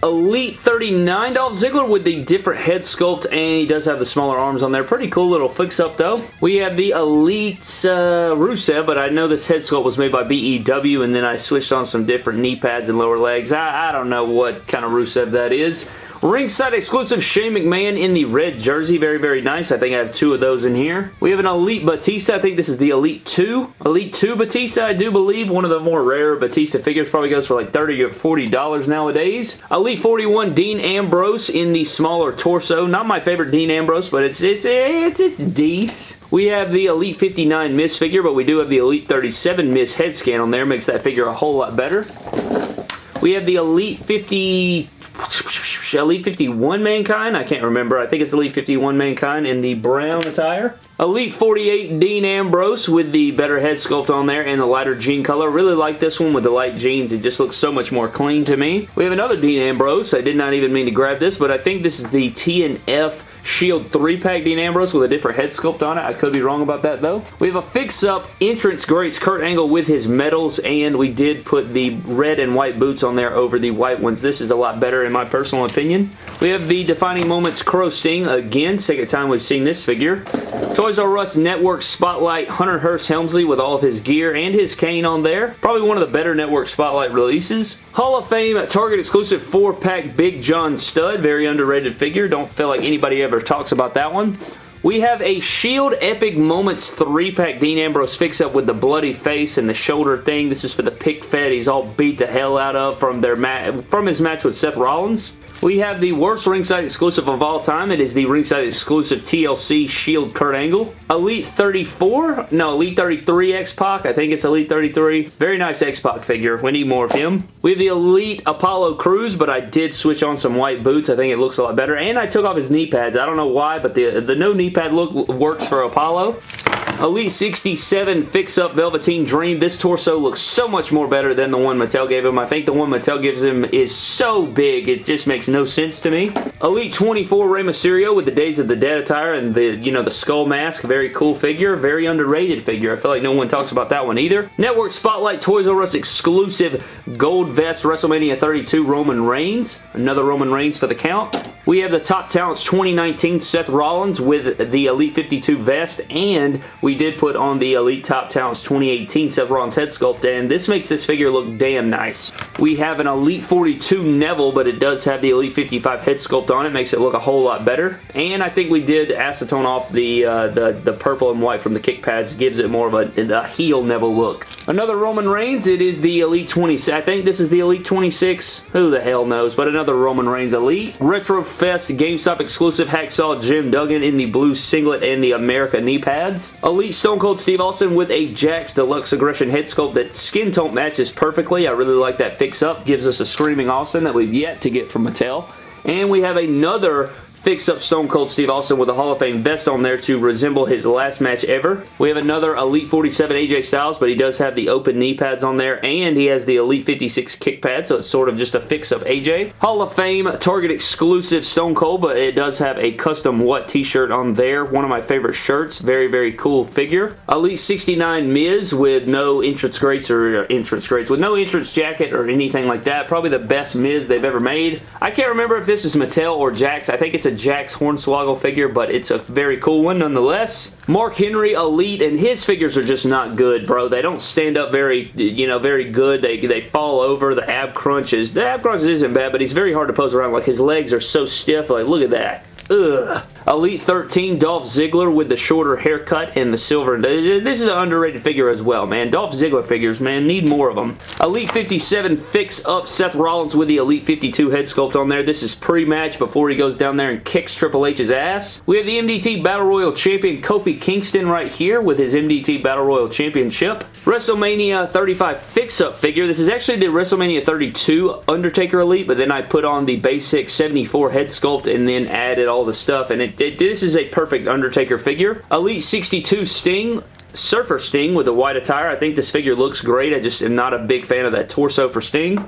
Elite 39 Dolph Ziggler with the different head sculpt, and he does have the smaller arms on there. Pretty cool little fix-up, though. We have the Elite uh, Rusev, but I know this head sculpt was made by BEW, and then I switched on some different knee pads and lower legs. I, I don't know what kind of Rusev that is. Ringside exclusive Shane McMahon in the red jersey. Very, very nice. I think I have two of those in here. We have an Elite Batista. I think this is the Elite 2. Elite 2 Batista, I do believe. One of the more rare Batista figures. Probably goes for like 30 or $40 nowadays. Elite 41 Dean Ambrose in the smaller torso. Not my favorite Dean Ambrose, but it's it's it's it's decent. We have the Elite 59 Miz figure, but we do have the Elite 37 Miz head scan on there. Makes that figure a whole lot better. We have the Elite 50... Elite 51 Mankind? I can't remember. I think it's Elite 51 Mankind in the brown attire. Elite 48 Dean Ambrose with the better head sculpt on there and the lighter jean color. Really like this one with the light jeans. It just looks so much more clean to me. We have another Dean Ambrose. I did not even mean to grab this, but I think this is the TNF Shield 3-pack Dean Ambrose with a different head sculpt on it. I could be wrong about that though. We have a fix-up entrance greats Kurt Angle with his medals and we did put the red and white boots on there over the white ones. This is a lot better in my personal opinion. We have the Defining Moments Crow Sting. Again, second time we've seen this figure. Toys R Us Network Spotlight Hunter Hearst Helmsley with all of his gear and his cane on there. Probably one of the better Network Spotlight releases. Hall of Fame Target exclusive 4-pack Big John Studd. Very underrated figure. Don't feel like anybody ever talks about that one. We have a Shield Epic Moments 3-pack Dean Ambrose fix-up with the bloody face and the shoulder thing. This is for the pick fed he's all beat the hell out of from their from his match with Seth Rollins. We have the worst ringside exclusive of all time. It is the ringside exclusive TLC Shield Kurt Angle. Elite 34? No, Elite 33 X-Pac. I think it's Elite 33. Very nice X-Pac figure. We need more of him. We have the Elite Apollo Crews, but I did switch on some white boots. I think it looks a lot better. And I took off his knee pads. I don't know why, but the, the no knee pad look works for Apollo. Elite 67 Fix-Up Velveteen Dream. This torso looks so much more better than the one Mattel gave him. I think the one Mattel gives him is so big, it just makes no sense to me. Elite 24 Rey Mysterio with the Days of the Dead attire and the, you know, the skull mask. Very cool figure. Very underrated figure. I feel like no one talks about that one either. Network Spotlight Toys R Us exclusive gold vest WrestleMania 32 Roman Reigns. Another Roman Reigns for the count. We have the Top Talents 2019 Seth Rollins with the Elite 52 vest, and we did put on the Elite Top Talents 2018 Seth Rollins head sculpt, and this makes this figure look damn nice. We have an Elite 42 Neville, but it does have the Elite 55 head sculpt on it, makes it look a whole lot better. And I think we did acetone off the, uh, the, the purple and white from the kick pads, gives it more of a, a heel Neville look. Another Roman Reigns, it is the Elite 26. I think this is the Elite 26. Who the hell knows, but another Roman Reigns Elite. Retro Fest GameStop exclusive Hacksaw Jim Duggan in the blue singlet and the America knee pads. Elite Stone Cold Steve Austin with a Jakks Deluxe Aggression head sculpt that skin tone matches perfectly. I really like that fix up. Gives us a Screaming Austin that we've yet to get from Mattel. And we have another fix up Stone Cold Steve Austin with a Hall of Fame vest on there to resemble his last match ever. We have another Elite 47 AJ Styles, but he does have the open knee pads on there, and he has the Elite 56 kick pad, so it's sort of just a fix up AJ. Hall of Fame Target exclusive Stone Cold, but it does have a custom what t-shirt on there. One of my favorite shirts. Very, very cool figure. Elite 69 Miz with no entrance greats or uh, entrance greats, with no entrance jacket or anything like that. Probably the best Miz they've ever made. I can't remember if this is Mattel or Jakks. I think it's a a Jakks Hornswoggle figure, but it's a very cool one nonetheless. Mark Henry Elite, and his figures are just not good, bro. They don't stand up very, you know, very good. They, they fall over. The ab crunches. The ab crunches isn't bad, but he's very hard to pose around. Like, his legs are so stiff. Like, look at that. Ugh. Elite 13 Dolph Ziggler with the shorter haircut and the silver. This is an underrated figure as well, man. Dolph Ziggler figures, man. Need more of them. Elite 57 Fix Up Seth Rollins with the Elite 52 head sculpt on there. This is pre-match before he goes down there and kicks Triple H's ass. We have the MDT Battle Royal Champion Kofi Kingston right here with his MDT Battle Royal Championship. WrestleMania 35 Fix-Up figure. This is actually the WrestleMania 32 Undertaker Elite, but then I put on the basic 74 head sculpt and then added all the stuff, and it, it this is a perfect Undertaker figure. Elite 62 Sting Surfer Sting with the white attire. I think this figure looks great. I just am not a big fan of that torso for Sting.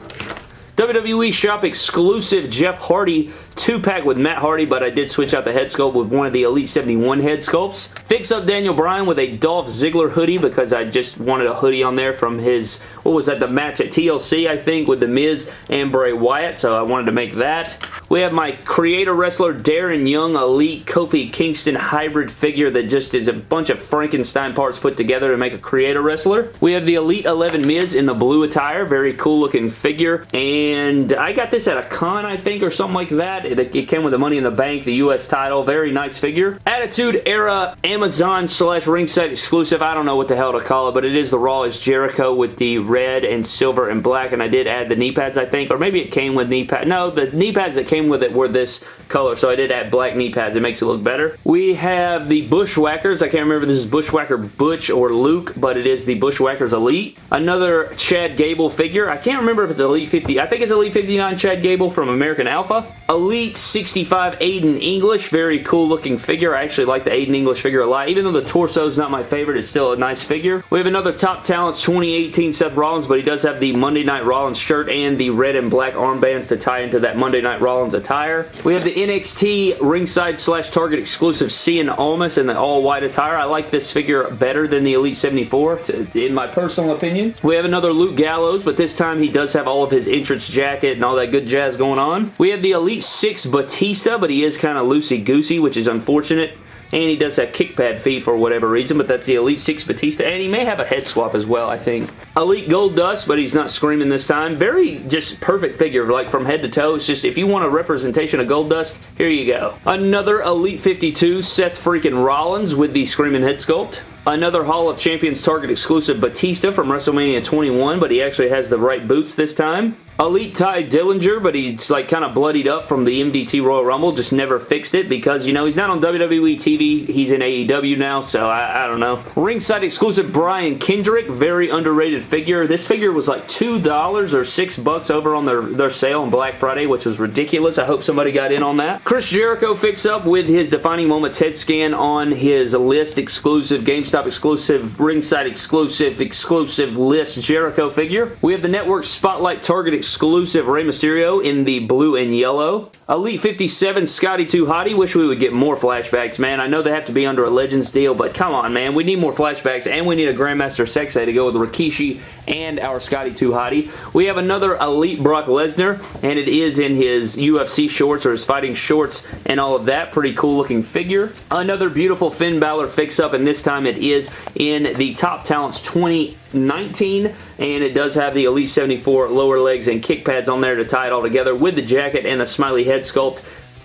WWE Shop exclusive Jeff Hardy 2-pack with Matt Hardy, but I did switch out the head sculpt with one of the Elite 71 head sculpts. Fix up Daniel Bryan with a Dolph Ziggler hoodie because I just wanted a hoodie on there from his, what was that, the match at TLC, I think, with The Miz and Bray Wyatt, so I wanted to make that. We have my creator wrestler Darren Young Elite Kofi Kingston hybrid figure that just is a bunch of Frankenstein parts put together to make a creator wrestler. We have the Elite 11 Miz in the blue attire. Very cool looking figure. And I got this at a con, I think, or something like that. It, it came with the Money in the Bank, the U.S. title. Very nice figure. Attitude Era Amazon slash ringside exclusive. I don't know what the hell to call it, but it is the Raw is Jericho with the red and silver and black, and I did add the knee pads, I think, or maybe it came with knee pads. No, the knee pads that came with it were this color, so I did add black knee pads. It makes it look better. We have the Bushwhackers. I can't remember this is Bushwhacker Butch or Luke, but it is the Bushwhackers Elite. Another Chad Gable figure. I can't remember if it's Elite 50. I think it's Elite 59 Chad Gable from American Alpha. Elite 65 Aiden English. Very cool looking figure. I actually like the Aiden English figure a lot. Even though the torso is not my favorite, it's still a nice figure. We have another Top Talents 2018 Seth but he does have the Monday Night Rollins shirt and the red and black armbands to tie into that Monday Night Rollins attire. We have the NXT ringside slash Target exclusive Cien Almas in the all-white attire. I like this figure better than the Elite 74, in my personal opinion. We have another Luke Gallows, but this time he does have all of his entrance jacket and all that good jazz going on. We have the Elite 6 Batista, but he is kind of loosey-goosey, which is unfortunate. And he does have kick pad feet for whatever reason, but that's the Elite 6 Batista. And he may have a head swap as well, I think. Elite Gold Dust, but he's not screaming this time. Very just perfect figure, like from head to toe. It's just, if you want a representation of Gold Dust, here you go. Another Elite 52 Seth freaking Rollins with the screaming head sculpt. Another Hall of Champions Target exclusive Batista from WrestleMania 21, but he actually has the right boots this time. Elite Tye Dillinger, but he's like kind of bloodied up from the MDT Royal Rumble. Just never fixed it because, you know, he's not on WWE TV. He's in AEW now, so I, I don't know. Ringside exclusive Brian Kendrick. Very underrated figure. This figure was like $2 or 6 bucks over on their, their sale on Black Friday, which was ridiculous. I hope somebody got in on that. Chris Jericho fix up with his Defining Moments head scan on his list exclusive, GameStop exclusive, ringside exclusive, exclusive list Jericho figure. We have the Network Spotlight Target exclusive Rey Mysterio in the blue and yellow. Elite 57 Scotty 2 Hottie. Wish we would get more flashbacks, man. I know they have to be under a Legends deal, but come on, man. We need more flashbacks, and we need a Grandmaster Sexay to go with Rikishi and our Scotty 2 Hottie. We have another Elite Brock Lesnar, and it is in his UFC shorts or his fighting shorts and all of that. Pretty cool looking figure. Another beautiful Finn Balor fix-up, and this time it is in the Top Talents 20 19 and it does have the Elite 74 lower legs and kick pads on there to tie it all together with the jacket and the smiley head sculpt.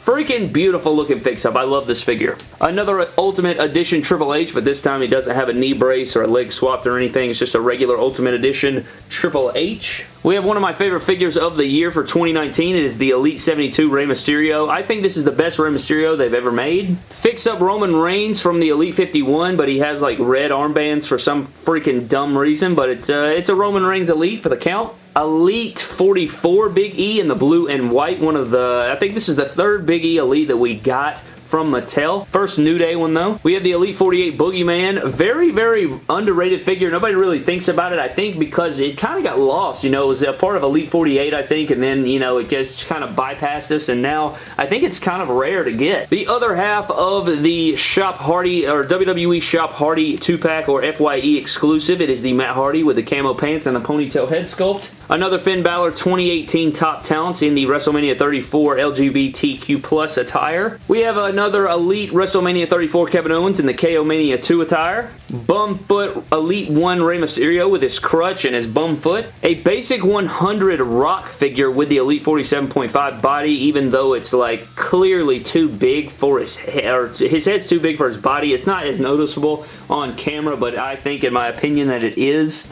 Freaking beautiful looking fix-up. I love this figure. Another Ultimate Edition Triple H, but this time he doesn't have a knee brace or a leg swapped or anything. It's just a regular Ultimate Edition Triple H. We have one of my favorite figures of the year for 2019. It is the Elite 72 Rey Mysterio. I think this is the best Rey Mysterio they've ever made. Fix up Roman Reigns from the Elite 51, but he has like red armbands for some freaking dumb reason, but it's, uh, it's a Roman Reigns Elite for the count. Elite 44 Big E in the blue and white. One of the, I think this is the third Big E Elite that we got from Mattel. First New Day one though. We have the Elite 48 Boogeyman. Very, very underrated figure. Nobody really thinks about it, I think, because it kind of got lost. You know, it was a part of Elite 48, I think, and then, you know, it just kind of bypassed us, and now I think it's kind of rare to get. The other half of the Shop Hardy, or WWE Shop Hardy 2-pack or FYE exclusive, it is the Matt Hardy with the camo pants and the ponytail head sculpt. Another Finn Balor 2018 Top Talents in the WrestleMania 34 LGBTQ plus attire. We have another Elite WrestleMania 34 Kevin Owens in the KO Mania 2 attire. Bumfoot Elite 1 Rey Mysterio with his crutch and his bum foot. A basic 100 Rock figure with the Elite 47.5 body even though it's like clearly too big for his head, or his head's too big for his body. It's not as noticeable on camera, but I think in my opinion that it is.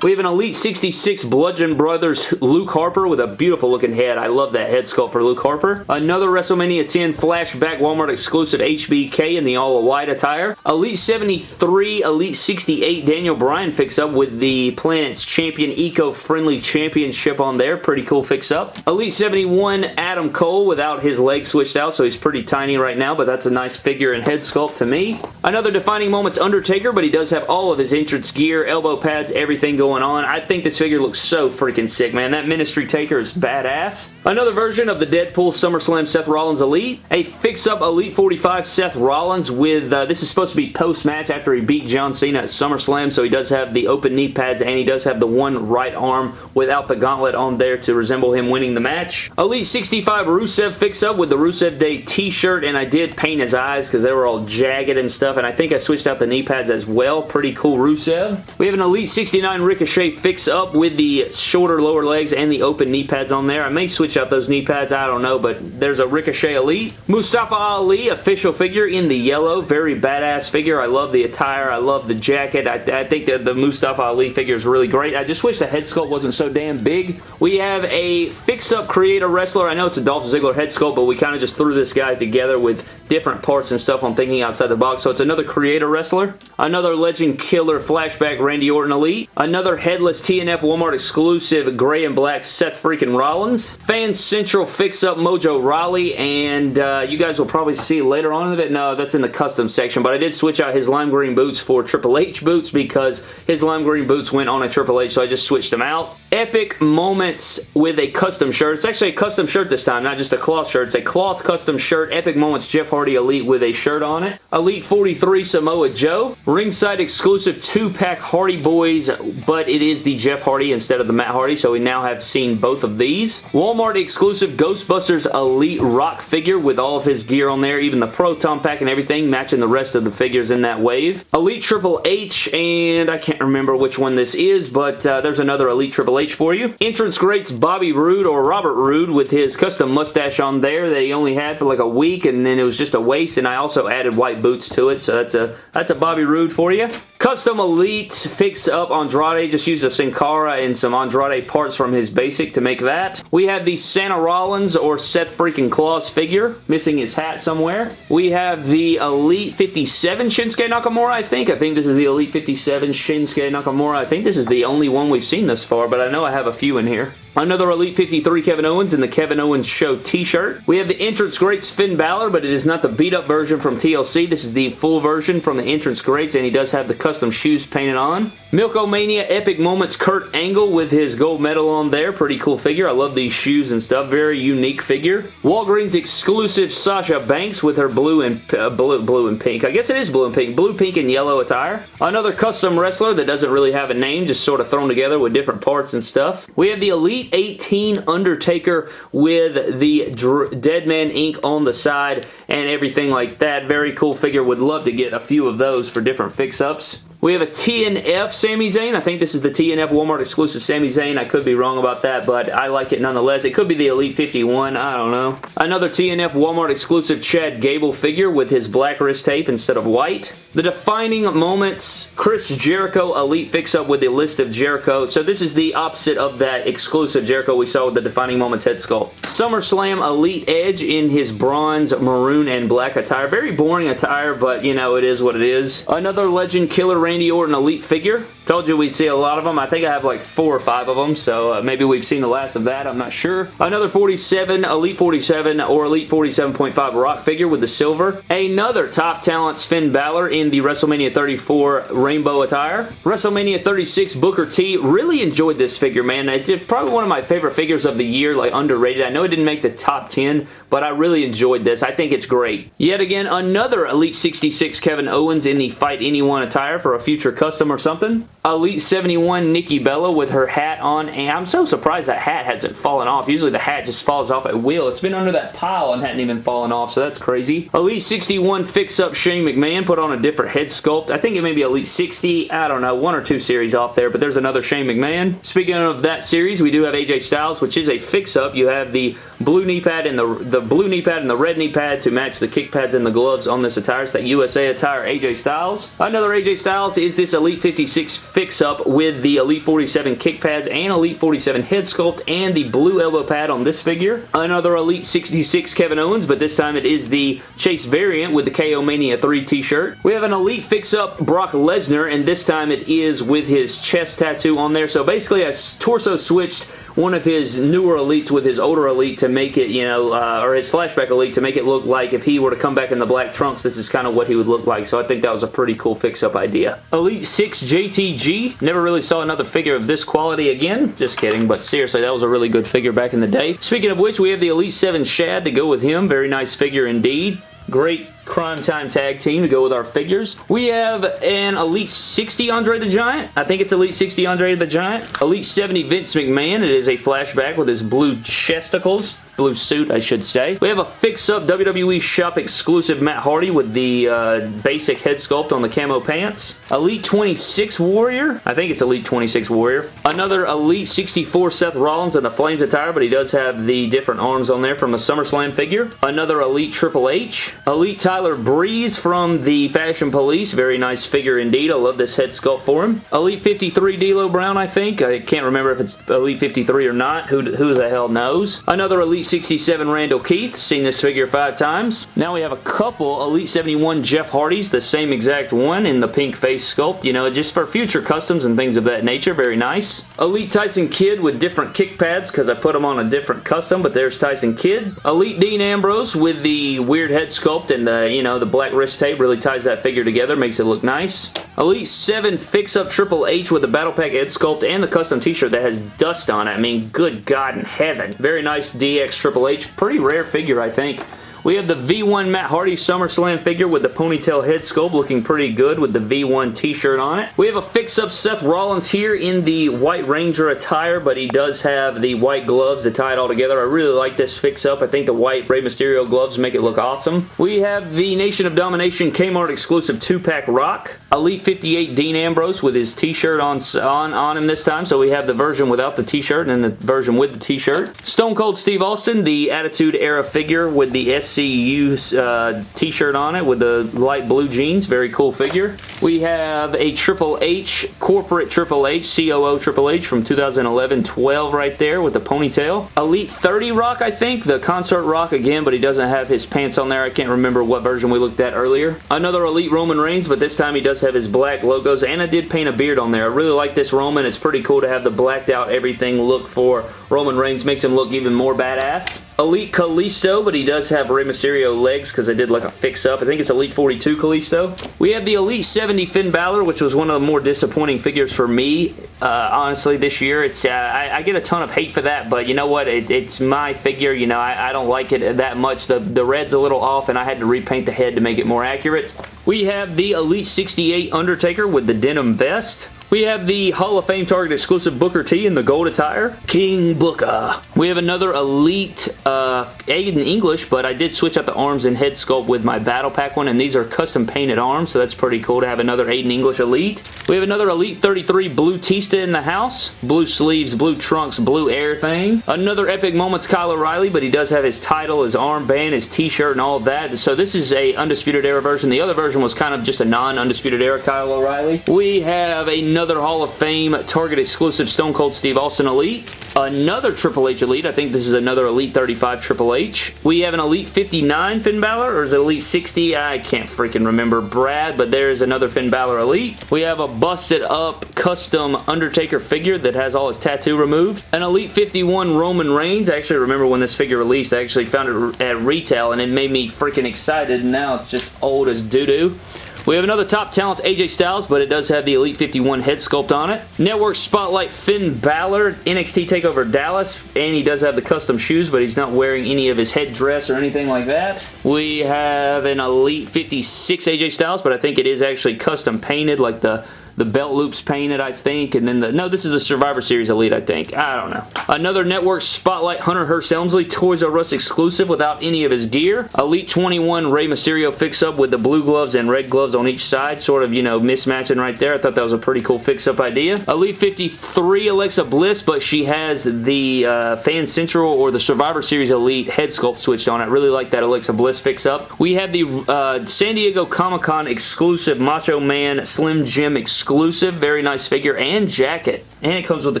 We have an Elite 66 Bludgeon Brothers Luke Harper with a beautiful looking head. I love that head sculpt for Luke Harper. Another WrestleMania 10 flashback Walmart exclusive HBK in the all white attire. Elite 73, Elite 68 Daniel Bryan fix up with the Planet's Champion Eco-Friendly Championship on there. Pretty cool fix up. Elite 71 Adam Cole without his legs switched out, so he's pretty tiny right now, but that's a nice figure and head sculpt to me. Another Defining Moments Undertaker, but he does have all of his entrance gear, elbow pads, everything going going on. I think this figure looks so freaking sick, man. That Ministry Taker is badass. Another version of the Deadpool SummerSlam Seth Rollins Elite. A fix-up Elite 45 Seth Rollins with, uh, this is supposed to be post-match after he beat John Cena at SummerSlam, so he does have the open knee pads and he does have the one right arm without the gauntlet on there to resemble him winning the match. Elite 65 Rusev fix-up with the Rusev Day t-shirt, and I did paint his eyes because they were all jagged and stuff, and I think I switched out the knee pads as well. Pretty cool Rusev. We have an Elite 69 Ricochet fix-up with the shorter lower legs and the open knee pads on there. I may switch switch out those knee pads. I don't know, but there's a Ricochet Elite. Mustafa Ali, official figure in the yellow. Very badass figure. I love the attire. I love the jacket. I, I think that the Mustafa Ali figure is really great. I just wish the head sculpt wasn't so damn big. We have a fix-up creator wrestler. I know it's a Dolph Ziggler head sculpt, but we kind of just threw this guy together with different parts and stuff I'm thinking outside the box. So it's another creator wrestler. Another Legend Killer Flashback Randy Orton Elite. Another headless TNF Walmart exclusive gray and black Seth freaking Rollins. Fan Central fix-up Mojo Rawley. And uh, you guys will probably see later on in it. No, that's in the custom section. But I did switch out his lime green boots for Triple H boots because his lime green boots went on a Triple H. So I just switched them out. Epic Moments with a custom shirt. It's actually a custom shirt this time, not just a cloth shirt. It's a cloth custom shirt. Epic Moments Jeff Hardy Elite with a shirt on it. Elite 43 Samoa Joe. Ringside exclusive 2-pack Hardy Boys, but it is the Jeff Hardy instead of the Matt Hardy, so we now have seen both of these. Walmart exclusive Ghostbusters Elite Rock figure with all of his gear on there, even the Proton Pack and everything, matching the rest of the figures in that wave. Elite Triple H, and I can't remember which one this is, but uh, there's another Elite Triple H for you. Entrance greats Bobby Roode or Robert Roode with his custom mustache on there that he only had for like a week and then it was just a waste and I also added white boots to it so that's a that's a Bobby Roode for you. Custom Elite fix up Andrade. Just used a Sin Cara and some Andrade parts from his basic to make that. We have the Santa Rollins or Seth freaking Claus figure. Missing his hat somewhere. We have the Elite 57 Shinsuke Nakamura, I think. I think this is the Elite 57 Shinsuke Nakamura. I think this is the only one we've seen thus far, but I know I have a few in here. Another Elite 53 Kevin Owens in the Kevin Owens Show t-shirt. We have the Entrance Greats Finn Balor, but it is not the beat-up version from TLC. This is the full version from the Entrance Greats, and he does have the custom shoes painted on. Milk-O-Mania Epic Moments Kurt Angle with his gold medal on there. Pretty cool figure. I love these shoes and stuff. Very unique figure. Walgreens exclusive Sasha Banks with her blue and uh, blue, blue and pink. I guess it is blue and pink. Blue, pink, and yellow attire. Another custom wrestler that doesn't really have a name, just sort of thrown together with different parts and stuff. We have the Elite 18 Undertaker with the Dr Dead Man ink on the side and everything like that. Very cool figure. Would love to get a few of those for different fix-ups. We have a TNF Sami Zayn. I think this is the TNF Walmart exclusive Sami Zayn. I could be wrong about that, but I like it nonetheless. It could be the Elite 51. I don't know. Another TNF Walmart exclusive Chad Gable figure with his black wrist tape instead of white. The Defining Moments Chris Jericho Elite fix-up with the list of Jericho. So this is the opposite of that exclusive Jericho we saw with the Defining Moments head sculpt. SummerSlam Elite Edge in his bronze, maroon, and black attire. Very boring attire, but you know, it is what it is. Another Legend Killer Randy Orton an Elite figure. Told you we'd see a lot of them. I think I have like four or five of them, so uh, maybe we've seen the last of that. I'm not sure. Another 47, Elite 47 or Elite 47.5 Rock figure with the silver. Another Top Talent Finn Balor in the WrestleMania 34 rainbow attire. WrestleMania 36 Booker T. Really enjoyed this figure, man. It's probably one of my favorite figures of the year, like underrated. I know it didn't make the top 10, but I really enjoyed this. I think it's great. Yet again, another Elite 66 Kevin Owens in the Fight Anyone attire for a future custom or something. Elite 71 Nikki Bella with her hat on, and I'm so surprised that hat hasn't fallen off. Usually the hat just falls off at will. It's been under that pile and hadn't even fallen off, so that's crazy. Elite 61 fix-up Shane McMahon put on a different head sculpt. I think it may be Elite 60. I don't know. One or two series off there, but there's another Shane McMahon. Speaking of that series, we do have AJ Styles, which is a fix-up. You have the blue knee pad and the, the blue knee pad and the red knee pad to match the kick pads and the gloves on this attire. It's that USA attire AJ Styles. Another AJ Styles is this Elite 56 fix-up with the Elite 47 kick pads and Elite 47 head sculpt and the blue elbow pad on this figure. Another Elite 66 Kevin Owens, but this time it is the Chase variant with the KO Mania 3 t-shirt. We have an Elite fix-up Brock Lesnar, and this time it is with his chest tattoo on there. So basically, a torso switched one of his newer elites with his older elite to make it, you know, uh, or his flashback elite to make it look like if he were to come back in the black trunks, this is kind of what he would look like. So I think that was a pretty cool fix-up idea. Elite 6 JTG. Never really saw another figure of this quality again. Just kidding, but seriously, that was a really good figure back in the day. Speaking of which, we have the Elite 7 Shad to go with him. Very nice figure indeed. Great Crime Time Tag Team to go with our figures. We have an Elite 60 Andre the Giant. I think it's Elite 60 Andre the Giant. Elite 70 Vince McMahon. It is a flashback with his blue chesticles blue suit, I should say. We have a fix-up WWE Shop exclusive Matt Hardy with the uh, basic head sculpt on the camo pants. Elite 26 Warrior. I think it's Elite 26 Warrior. Another Elite 64 Seth Rollins in the Flames attire, but he does have the different arms on there from a SummerSlam figure. Another Elite Triple H. Elite Tyler Breeze from the Fashion Police. Very nice figure indeed. I love this head sculpt for him. Elite 53 D'Lo Brown, I think. I can't remember if it's Elite 53 or not. Who, who the hell knows? Another Elite 67 Randall Keith. Seen this figure five times. Now we have a couple Elite 71 Jeff Hardys. The same exact one in the pink face sculpt. You know, just for future customs and things of that nature. Very nice. Elite Tyson Kidd with different kick pads because I put them on a different custom, but there's Tyson Kidd. Elite Dean Ambrose with the weird head sculpt and the, you know, the black wrist tape really ties that figure together, makes it look nice. Elite 7 Fix-Up Triple H with the Battle Pack head sculpt and the custom t-shirt that has dust on it. I mean, good God in heaven. Very nice DX Triple H. Pretty rare figure, I think. We have the V1 Matt Hardy SummerSlam figure with the ponytail head sculpt looking pretty good with the V1 t-shirt on it. We have a fix-up Seth Rollins here in the White Ranger attire, but he does have the white gloves to tie it all together. I really like this fix-up. I think the white Rey Mysterio gloves make it look awesome. We have the Nation of Domination Kmart exclusive 2-pack Rock. Elite 58 Dean Ambrose with his t-shirt on, on, on him this time, so we have the version without the t-shirt and the version with the t-shirt. Stone Cold Steve Austin, the Attitude Era figure with the S SCU uh, t-shirt on it with the light blue jeans. Very cool figure. We have a Triple H, corporate Triple H, COO Triple H from 2011-12 right there with the ponytail. Elite 30 Rock, I think. The Concert Rock again, but he doesn't have his pants on there. I can't remember what version we looked at earlier. Another Elite Roman Reigns, but this time he does have his black logos, and I did paint a beard on there. I really like this Roman. It's pretty cool to have the blacked out everything look for Roman Reigns. Makes him look even more badass. Elite Kalisto, but he does have Rey Mysterio legs because I did like a fix-up. I think it's Elite 42 Kalisto. We have the Elite 70 Finn Balor, which was one of the more disappointing figures for me, uh, honestly, this year. It's uh, I, I, get a ton of hate for that, but you know what? It, it's my figure. You know, I, I don't like it that much. The, the red's a little off, and I had to repaint the head to make it more accurate. We have the Elite 68 Undertaker with the denim vest. We have the Hall of Fame Target exclusive Booker T in the gold attire. King Booker. We have another Elite uh, Aiden English, but I did switch out the arms and head sculpt with my Battle Pack one, and these are custom painted arms, so that's pretty cool to have another Aiden English Elite. We have another Elite 33 Blue Tista in the house. Blue sleeves, blue trunks, blue air thing. Another Epic Moments Kyle O'Reilly, but he does have his title, his armband, his t-shirt, and all of that. So this is a Undisputed Era version. The other version was kind of just a non-Undisputed Era Kyle O'Reilly. We have another another Hall of Fame Target exclusive Stone Cold Steve Austin Elite. Another Triple H Elite. I think this is another Elite 35 Triple H. We have an Elite 59 Finn Balor, or is it Elite 60? I can't freaking remember Brad, but there's another Finn Balor Elite. We have a busted up custom Undertaker figure that has all his tattoo removed. An Elite 51 Roman Reigns. I actually remember when this figure released. I actually found it at retail and it made me freaking excited. Now it's just old as doo-doo. We have another top talent, AJ Styles, but it does have the Elite 51 head sculpt on it. Network Spotlight Finn Balor, NXT TakeOver Dallas, and he does have the custom shoes, but he's not wearing any of his headdress or anything like that. We have an Elite 56 AJ Styles, but I think it is actually custom painted, like the the belt loops painted, I think, and then the, no, this is the Survivor Series Elite, I think. I don't know. Another Network Spotlight Hunter Hearst Helmsley Toys R Us exclusive without any of his gear. Elite 21 Rey Mysterio fix-up with the blue gloves and red gloves on each side, sort of, you know, mismatching right there. I thought that was a pretty cool fix-up idea. Elite 53 Alexa Bliss, but she has the uh, Fan Central or the Survivor Series Elite head sculpt switched on I Really like that Alexa Bliss fix-up. We have the uh, San Diego Comic-Con exclusive Macho Man Slim Jim exclusive exclusive, very nice figure and jacket. And it comes with the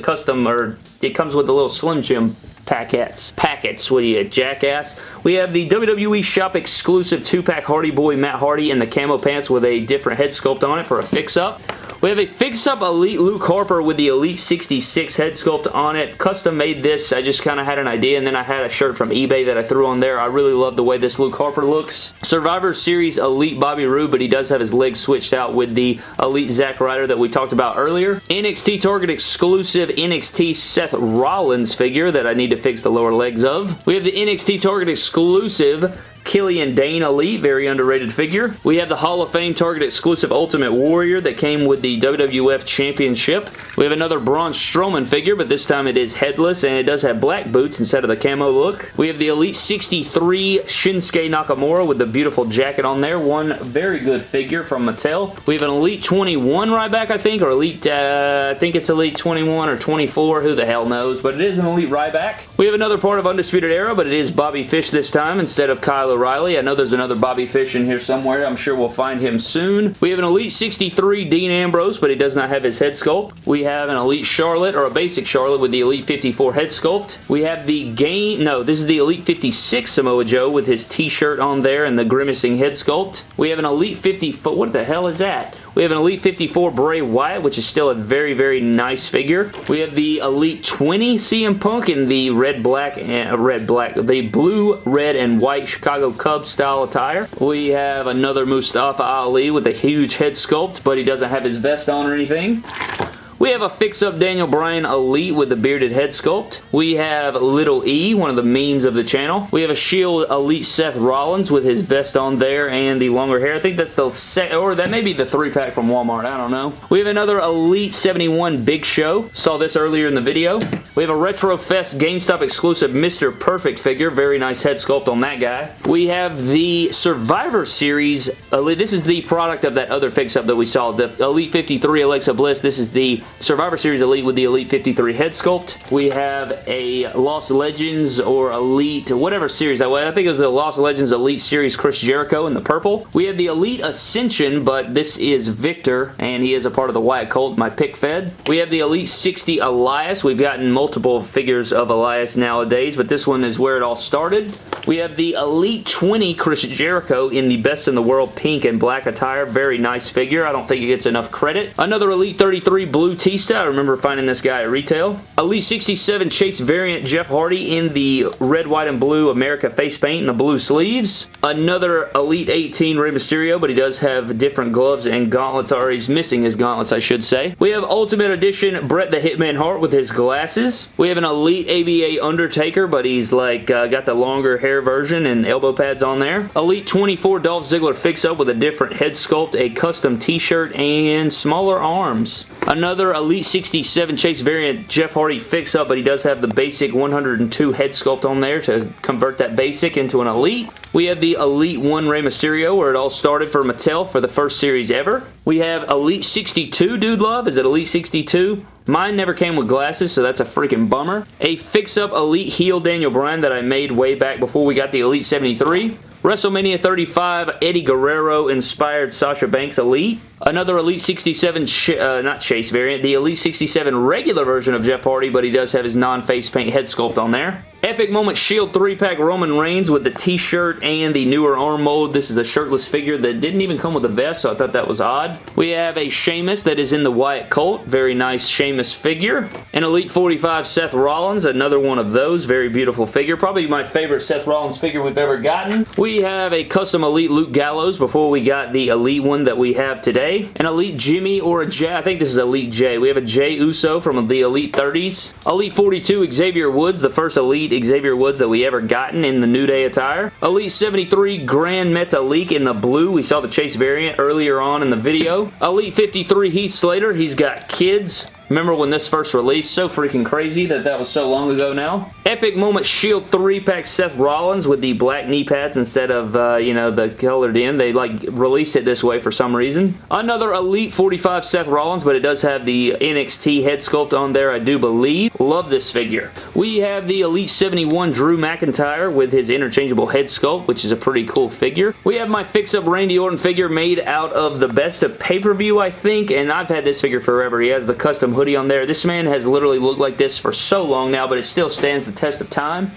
custom, or it comes with the little Slim Jim packets. Packets, what are you, jackass? We have the WWE Shop exclusive 2-pack Hardy Boy Matt Hardy in the camo pants with a different head sculpt on it for a fix-up. We have a fix-up Elite Luke Harper with the Elite 66 head sculpt on it. Custom made this. I just kind of had an idea and then I had a shirt from eBay that I threw on there. I really love the way this Luke Harper looks. Survivor Series Elite Bobby Roode, but he does have his legs switched out with the Elite Zack Ryder that we talked about earlier. NXT Target exclusive NXT Seth Rollins figure that I need to fix the lower legs of. We have the NXT Target exclusive Killian Dain Elite, very underrated figure. We have the Hall of Fame Target exclusive Ultimate Warrior that came with the WWF Championship. We have another Braun Strowman figure, but this time it is headless, and it does have black boots instead of the camo look. We have the Elite 63 Shinsuke Nakamura with the beautiful jacket on there. One very good figure from Mattel. We have an Elite 21 Ryback, I think, or Elite, uh, I think it's Elite 21 or 24, who the hell knows, but it is an Elite Ryback. We have another part of Undisputed Era, but it is Bobby Fish this time instead of Kyle O'Reilly. I know there's another Bobby Fish in here somewhere. I'm sure we'll find him soon. We have an Elite 63 Dean Ambrose, but he does not have his head sculpt. We have an Elite Charlotte, or a basic Charlotte with the Elite 54 head sculpt. We have the game, no, this is the Elite 56 Samoa Joe with his t-shirt on there and the grimacing head sculpt. We have an Elite 54, what the hell is that? We have an Elite 54 Bray Wyatt, which is still a very, very nice figure. We have the Elite 20 CM Punk in the red, black, and uh, red, black, the blue, red, and white Chicago Cubs style attire. We have another Mustafa Ali with a huge head sculpt, but he doesn't have his vest on or anything. We have a fix-up Daniel Bryan Elite with the bearded head sculpt. We have Little E, one of the memes of the channel. We have a Shield Elite Seth Rollins with his vest on there and the longer hair. I think that's the set, or that may be the three-pack from Walmart. I don't know. We have another Elite 71 Big Show. Saw this earlier in the video. We have a Retro Fest GameStop exclusive Mr. Perfect figure. Very nice head sculpt on that guy. We have the Survivor Series Elite. This is the product of that other fix-up that we saw. The Elite 53 Alexa Bliss. This is the Survivor Series Elite with the Elite 53 head sculpt. We have a Lost Legends or Elite, whatever series that was. I think it was the Lost Legends Elite Series Chris Jericho in the purple. We have the Elite Ascension, but this is Viktor, and he is a part of the Wyatt Colt, my pick fed. We have the Elite 60 Elias. We've gotten multiple figures of Elias nowadays, but this one is where it all started. We have the Elite 20 Chris Jericho in the Best in the World pink and black attire. Very nice figure. I don't think it gets enough credit. Another Elite 33 Blue Batista. I remember finding this guy at retail. Elite 67 Chase variant Jeff Hardy in the red, white, and blue America face paint and the blue sleeves. Another Elite 18 Rey Mysterio, but he does have different gloves and gauntlets, or he's missing his gauntlets, I should say. We have Ultimate Edition Bret the Hitman Hart with his glasses. We have an Elite ABA Undertaker, but he's like uh, got the longer hair version and elbow pads on there. Elite 24 Dolph Ziggler fix-up with a different head sculpt, a custom t-shirt, and smaller arms. Another Elite 67 Chase variant Jeff Hardy fix-up, but he does have the basic 102 head sculpt on there to convert that basic into an Elite. We have the Elite 1 Rey Mysterio, where it all started for Mattel for the first series ever. We have Elite 62 Dude Love. Is it Elite 62? Mine never came with glasses, so that's a freaking bummer. A fix-up Elite Heel Daniel Bryan that I made way back before we got the Elite 73. WrestleMania 35 Eddie Guerrero inspired Sasha Banks Elite. Another Elite 67, uh, not Chase variant, the Elite 67 regular version of Jeff Hardy, but he does have his non-face paint head sculpt on there. Epic Moment Shield 3-pack Roman Reigns with the t-shirt and the newer arm mold. This is a shirtless figure that didn't even come with a vest, so I thought that was odd. We have a Sheamus that is in the Wyatt Colt. Very nice Sheamus figure. An Elite 45 Seth Rollins, another one of those. Very beautiful figure. Probably my favorite Seth Rollins figure we've ever gotten. We have a custom Elite Luke Gallows before we got the Elite one that we have today. An Elite Jimmy or a Jey. I think this is Elite Jey. We have a Jey Uso from the Elite 30s. Elite 42 Xavier Woods, the first Elite Xavier Woods that we ever gotten in the New Day attire. Elite 73 Gran Metalik in the blue. We saw the Chase variant earlier on in the video. Elite 53 Heath Slater. He's got kids Remember when this first released? So freaking crazy that that was so long ago now. Epic Moment Shield 3-pack Seth Rollins with the black knee pads instead of, uh, you know, the colored in. They, like, released it this way for some reason. Another Elite 45 Seth Rollins, but it does have the NXT head sculpt on there, I do believe. Love this figure. We have the Elite 71 Drew McIntyre with his interchangeable head sculpt, which is a pretty cool figure. We have my fix-up Randy Orton figure made out of the best of pay-per-view, I think, and I've had this figure forever. He has the custom hoodie on there. This man has literally looked like this for so long now, but it still stands the test of time.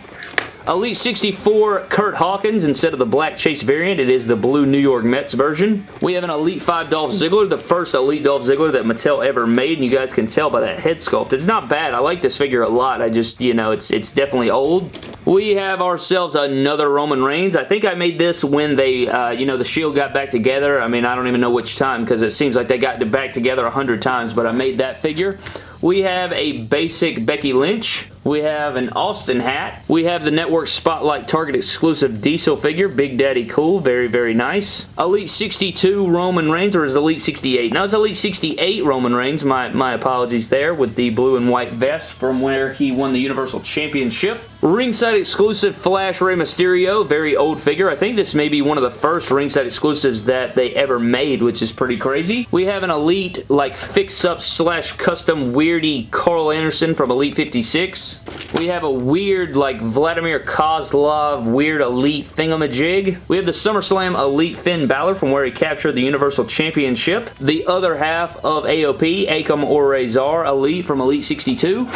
Elite 64 Curt Hawkins instead of the black Chase variant. It is the blue New York Mets version. We have an Elite 5 Dolph Ziggler, the first Elite Dolph Ziggler that Mattel ever made, and you guys can tell by that head sculpt. It's not bad. I like this figure a lot. I just, you know, it's, it's definitely old. We have ourselves another Roman Reigns. I think I made this when they, uh, you know, the Shield got back together. I mean, I don't even know which time because it seems like they got back together a hundred times, but I made that figure. We have a basic Becky Lynch. We have an Austin hat. We have the Network Spotlight Target exclusive Diesel figure. Big Daddy Cool. Very, very nice. Elite 62 Roman Reigns, or is Elite 68? Now it's Elite 68 Roman Reigns. My, my apologies there with the blue and white vest from where he won the Universal Championship. Ringside exclusive Flash Rey Mysterio. Very old figure. I think this may be one of the first ringside exclusives that they ever made, which is pretty crazy. We have an Elite, like, fix-up slash custom weirdy Karl Anderson from Elite 56. We have a weird, like, Vladimir Kozlov weird Elite thingamajig. We have the SummerSlam Elite Finn Balor from where he captured the Universal Championship. The other half of AOP, Akam Rezar Elite from Elite 62.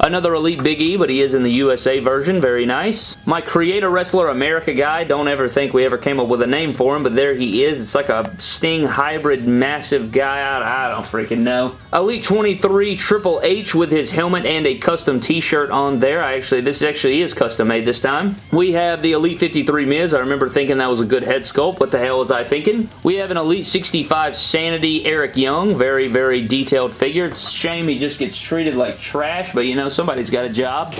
Another Elite Big E, but he is in the USA version. Very nice. My Creator Wrestler America guy. Don't ever think we ever came up with a name for him, but there he is. It's like a Sting hybrid massive guy. I, I don't freaking know. Elite 23 Triple H with his helmet and a custom t-shirt on there. I actually, this actually is custom made this time. We have the Elite 53 Miz. I remember thinking that was a good head sculpt. What the hell was I thinking? We have an Elite 65 Sanity Eric Young. Very, very detailed figure. It's shame he just gets treated like trash, but you know, somebody's got a job.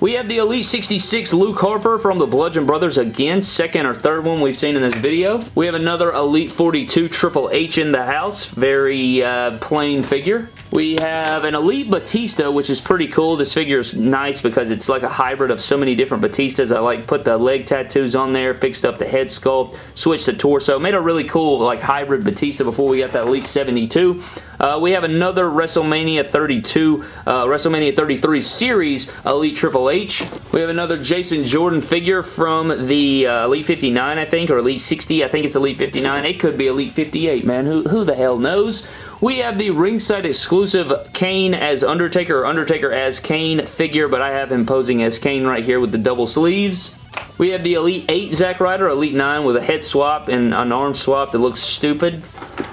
We have the Elite 66 Luke Harper from the Bludgeon Brothers again, second or third one we've seen in this video. We have another Elite 42 Triple H in the house, very uh, plain figure. We have an Elite Batista, which is pretty cool. This figure is nice because it's like a hybrid of so many different Batistas. I like put the leg tattoos on there, fixed up the head sculpt, switched the torso. Made a really cool like hybrid Batista before we got that Elite 72. Uh, we have another WrestleMania 32, uh, WrestleMania 33 Series Elite Triple H. We have another Jason Jordan figure from the uh, Elite 59, I think, or Elite 60. I think it's Elite 59. It could be Elite 58, man. Who, who the hell knows? We have the ringside exclusive Kane as Undertaker or Undertaker as Kane figure, but I have him posing as Kane right here with the double sleeves. We have the Elite 8 Zack Ryder, Elite 9 with a head swap and an arm swap that looks stupid.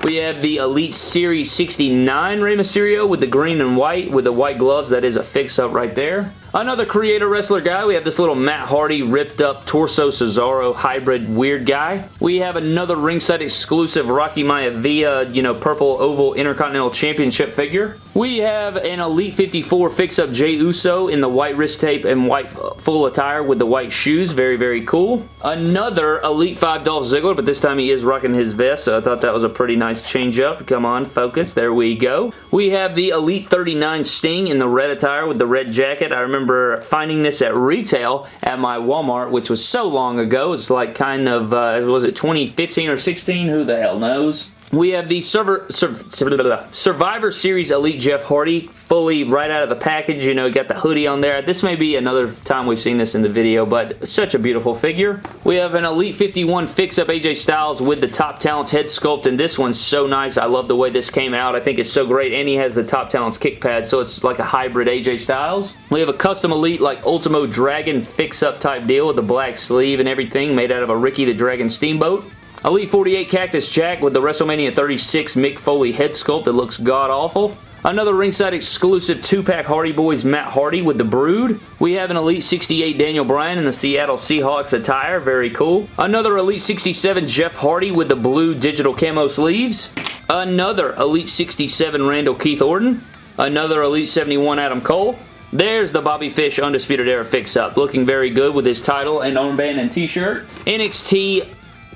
We have the Elite Series 69 Rey Mysterio with the green and white with the white gloves. That is a fix-up right there. Another creator wrestler guy. We have this little Matt Hardy ripped up torso Cesaro hybrid weird guy. We have another ringside exclusive Rocky Maivia, you know, purple oval Intercontinental Championship figure. We have an Elite 54 fix-up Jey Uso in the white wrist tape and white full attire with the white shoes. Very, very cool. Another Elite 5 Dolph Ziggler, but this time he is rocking his vest, so I thought that was a pretty nice change up. Come on, focus. There we go. We have the Elite 39 Sting in the red attire with the red jacket. I remember remember finding this at retail at my Walmart, which was so long ago. It's like kind of, uh, was it 2015 or 16? Who the hell knows? We have the Survivor, Survivor Series Elite Jeff Hardy, fully right out of the package. You know, got the hoodie on there. This may be another time we've seen this in the video, but such a beautiful figure. We have an Elite 51 Fix-Up AJ Styles with the Top Talents head sculpt, and this one's so nice. I love the way this came out. I think it's so great, and he has the Top Talents kick pad, so it's like a hybrid AJ Styles. We have a custom Elite, like Ultimo Dragon Fix-Up type deal with the black sleeve and everything, made out of a Ricky the Dragon Steamboat. Elite 48 Cactus Jack with the WrestleMania 36 Mick Foley head sculpt that looks god-awful. Another ringside exclusive 2-pack Hardy Boys Matt Hardy with the Brood. We have an Elite 68 Daniel Bryan in the Seattle Seahawks attire. Very cool. Another Elite 67 Jeff Hardy with the blue digital camo sleeves. Another Elite 67 Randall Keith Orton. Another Elite 71 Adam Cole. There's the Bobby Fish Undisputed Era fix-up. Looking very good with his title and armband and t-shirt. NXT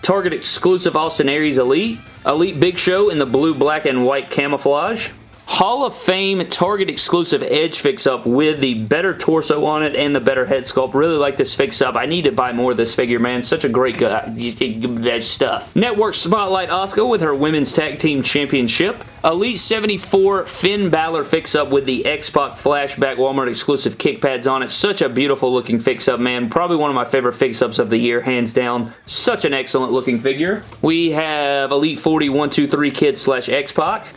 Target exclusive Austin Aries Elite. Elite Big Show in the blue, black, and white camouflage. Hall of Fame Target exclusive Edge fix-up with the better torso on it and the better head sculpt. Really like this fix-up. I need to buy more of this figure, man. Such a great guy. That stuff. Network Spotlight Asuka with her Women's Tag Team Championship. Elite 74 Finn Balor fix-up with the X-Pac Flashback Walmart exclusive kick pads on it. Such a beautiful looking fix-up, man. Probably one of my favorite fix-ups of the year, hands down. Such an excellent looking figure. We have Elite 40 123 Kid slash X-Pac.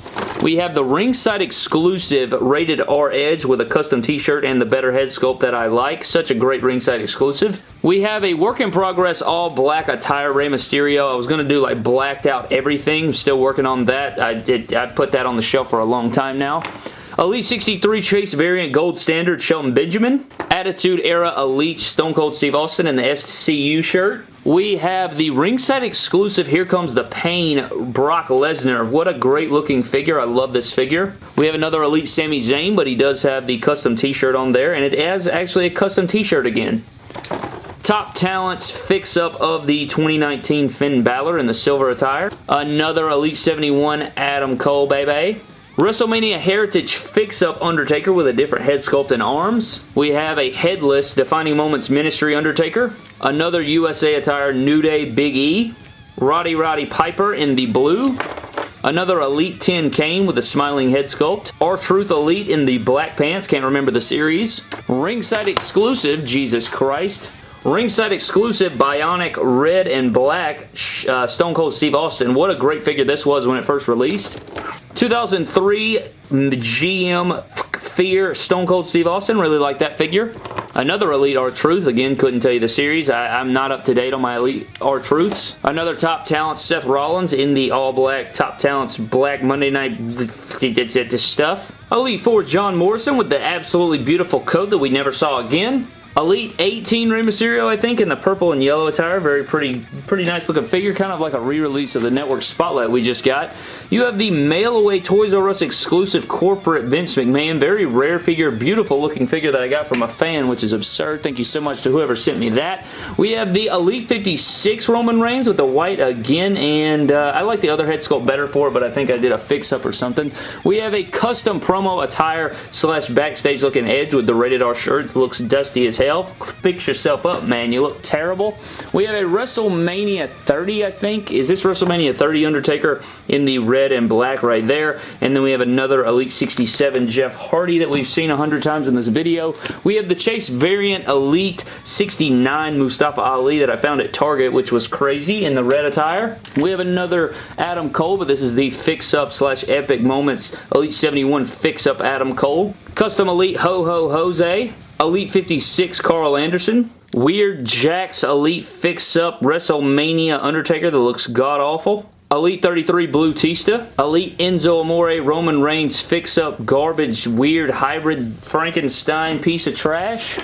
We have the ringside exclusive Rated R Edge with a custom t-shirt and the better head sculpt that I like. Such a great ringside exclusive. We have a work in progress all black attire Rey Mysterio. I was going to do like blacked out everything. Still working on that. I did. I put that on the shelf for a long time now. Elite 63 Chase Variant Gold Standard Shelton Benjamin. Attitude Era Elite Stone Cold Steve Austin in the SCU shirt. We have the ringside exclusive Here Comes the Pain Brock Lesnar. What a great looking figure. I love this figure. We have another Elite Sami Zayn, but he does have the custom t-shirt on there, and it has actually a custom t-shirt again. Top Talents fix-up of the 2019 Finn Balor in the silver attire. Another Elite 71 Adam Cole, baby. WrestleMania Heritage fix-up Undertaker with a different head sculpt and arms. We have a headless Defining Moments Ministry Undertaker. Another USA attire New Day Big E. Roddy Roddy Piper in the blue. Another Elite 10 Kane with a smiling head sculpt. R-Truth Elite in the black pants. Can't remember the series. Ringside exclusive, Jesus Christ. Ringside exclusive Bionic Red and Black uh, Stone Cold Steve Austin. What a great figure this was when it first released. 2003 GM mm, Fear Stone Cold Steve Austin. Really like that figure. Another Elite R-Truth. Again, couldn't tell you the series. I, am not up to date on my Elite R-Truths. Another Top Talent Seth Rollins in the all-black Top Talents Black Monday Night stuff. Elite 4 John Morrison with the absolutely beautiful coat that we never saw again. Elite 18 Rey Mysterio, I think, in the purple and yellow attire. Very pretty, pretty nice looking figure. Kind of like a re-release of the Network Spotlight we just got. You have the Mail Away Toys R Us exclusive corporate Vince McMahon. Very rare figure, beautiful looking figure that I got from a fan, which is absurd. Thank you so much to whoever sent me that. We have the Elite 56 Roman Reigns with the white again, and uh, I like the other head sculpt better for it, but I think I did a fix-up or something. We have a custom promo attire slash backstage looking edge with the rated R shirt. Looks dusty as hell. Fix yourself up, man. You look terrible. We have a WrestleMania 30, I think. Is this WrestleMania 30 Undertaker in the red and black right there. And then we have another Elite 67 Jeff Hardy that we've seen a hundred times in this video. We have the Chase Variant Elite 69 Mustafa Ali that I found at Target, which was crazy in the red attire. We have another Adam Cole, but this is the fix-up slash epic moments Elite 71 fix-up Adam Cole. Custom Elite Ho Ho Jose. Elite 56 Karl Anderson. Weird Jakks Elite Fix-Up WrestleMania Undertaker that looks god-awful. Elite 33 Blue Tista. Elite Enzo Amore Roman Reigns Fix Up Garbage Weird Hybrid Frankenstein Piece of Trash.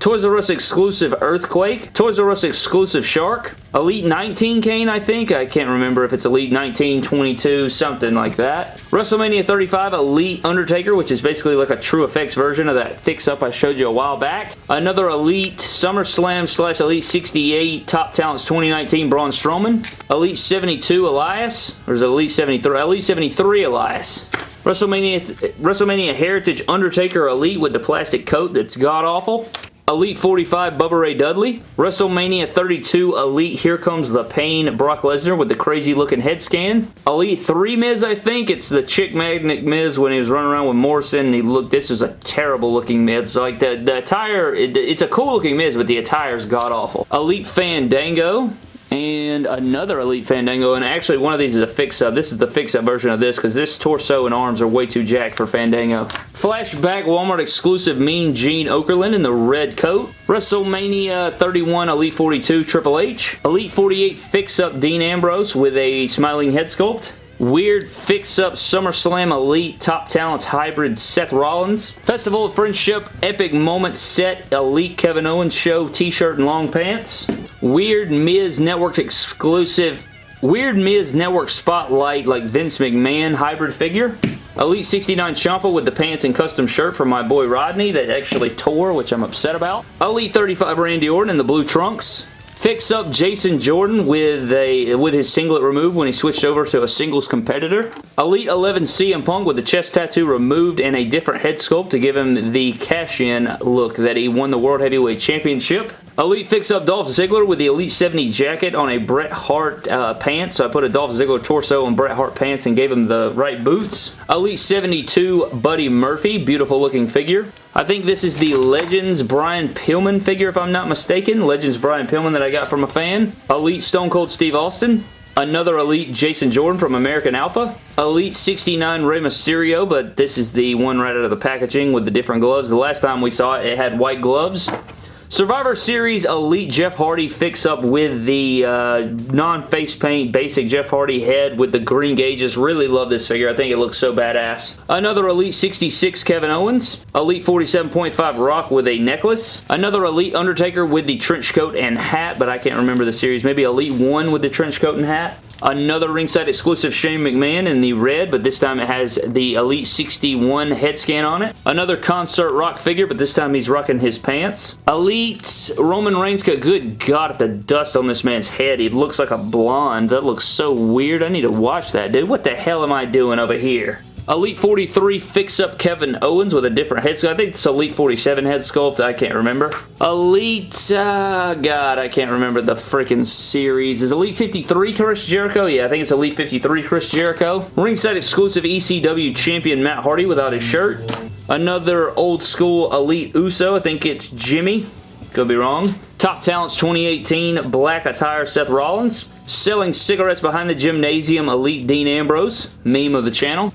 Toys R Us exclusive Earthquake. Toys R Us exclusive Shark. Elite 19 Kane, I think. I can't remember if it's Elite 19, 22, something like that. WrestleMania 35 Elite Undertaker, which is basically like a TrueFX version of that fix-up I showed you a while back. Another Elite SummerSlam slash Elite 68 Top Talents 2019 Braun Strowman. Elite 72 Elias. Or is it Elite 73? Elite 73 Elias. WrestleMania, WrestleMania Heritage Undertaker Elite with the plastic coat that's god-awful. Elite 45 Bubba Ray Dudley. WrestleMania 32 Elite Here Comes the Pain Brock Lesnar with the crazy looking head scan. Elite 3 Miz I think. It's the Chick Magnet Miz when he was running around with Morrison. He looked, this is a terrible looking Miz. Like the, the attire, it, it's a cool looking Miz but the attire is god awful. Elite Fandango and another Elite Fandango, and actually one of these is a fix-up. This is the fix-up version of this, because this torso and arms are way too jacked for Fandango. Flashback Walmart exclusive Mean Gene Okerlund in the red coat. WrestleMania 31 Elite 42 Triple H. Elite 48 fix-up Dean Ambrose with a smiling head sculpt. Weird Fix-Up SummerSlam Elite Top Talents Hybrid Seth Rollins. Festival of Friendship Epic Moment Set Elite Kevin Owens Show T-shirt and long pants. Weird Miz Network exclusive Weird Miz Network Spotlight like Vince McMahon hybrid figure. Elite 69 Ciampa with the pants and custom shirt from my boy Rodney that actually tore, which I'm upset about. Elite 35 Randy Orton in the blue trunks. Fix up Jason Jordan with a with his singlet removed when he switched over to a singles competitor. Elite 11 CM Punk with the chest tattoo removed and a different head sculpt to give him the cash-in look that he won the World Heavyweight Championship. Elite Fix Up Dolph Ziggler with the Elite 70 jacket on a Bret Hart uh, pants. So I put a Dolph Ziggler torso on Bret Hart pants and gave him the right boots. Elite 72 Buddy Murphy. Beautiful looking figure. I think this is the Legends Brian Pillman figure if I'm not mistaken. Legends Brian Pillman that I got from a fan. Elite Stone Cold Steve Austin. Another Elite Jason Jordan from American Alpha. Elite 69 Rey Mysterio, but this is the one right out of the packaging with the different gloves. The last time we saw it, it had white gloves. Survivor Series Elite Jeff Hardy fix-up with the uh, non-face paint basic Jeff Hardy head with the green gauges. Really love this figure. I think it looks so badass. Another Elite 66 Kevin Owens. Elite 47.5 Rock with a necklace. Another Elite Undertaker with the trench coat and hat, but I can't remember the series. Maybe Elite 1 with the trench coat and hat. Another ringside exclusive Shane McMahon in the red, but this time it has the Elite 61 head scan on it. Another concert rock figure, but this time he's rocking his pants. Elite Roman Reigns got good god at the dust on this man's head. He looks like a blonde. That looks so weird. I need to watch that, dude. What the hell am I doing over here? Elite 43 fix-up Kevin Owens with a different head sculpt. I think it's Elite 47 head sculpt. I can't remember. Elite, uh, God, I can't remember the freaking series. Is Elite 53 Chris Jericho? Yeah, I think it's Elite 53 Chris Jericho. Ringside exclusive ECW champion Matt Hardy without his shirt. Another old school Elite Uso. I think it's Jimmy. Could be wrong. Top Talents 2018 Black Attire Seth Rollins. Selling cigarettes behind the gymnasium Elite Dean Ambrose. Meme of the channel.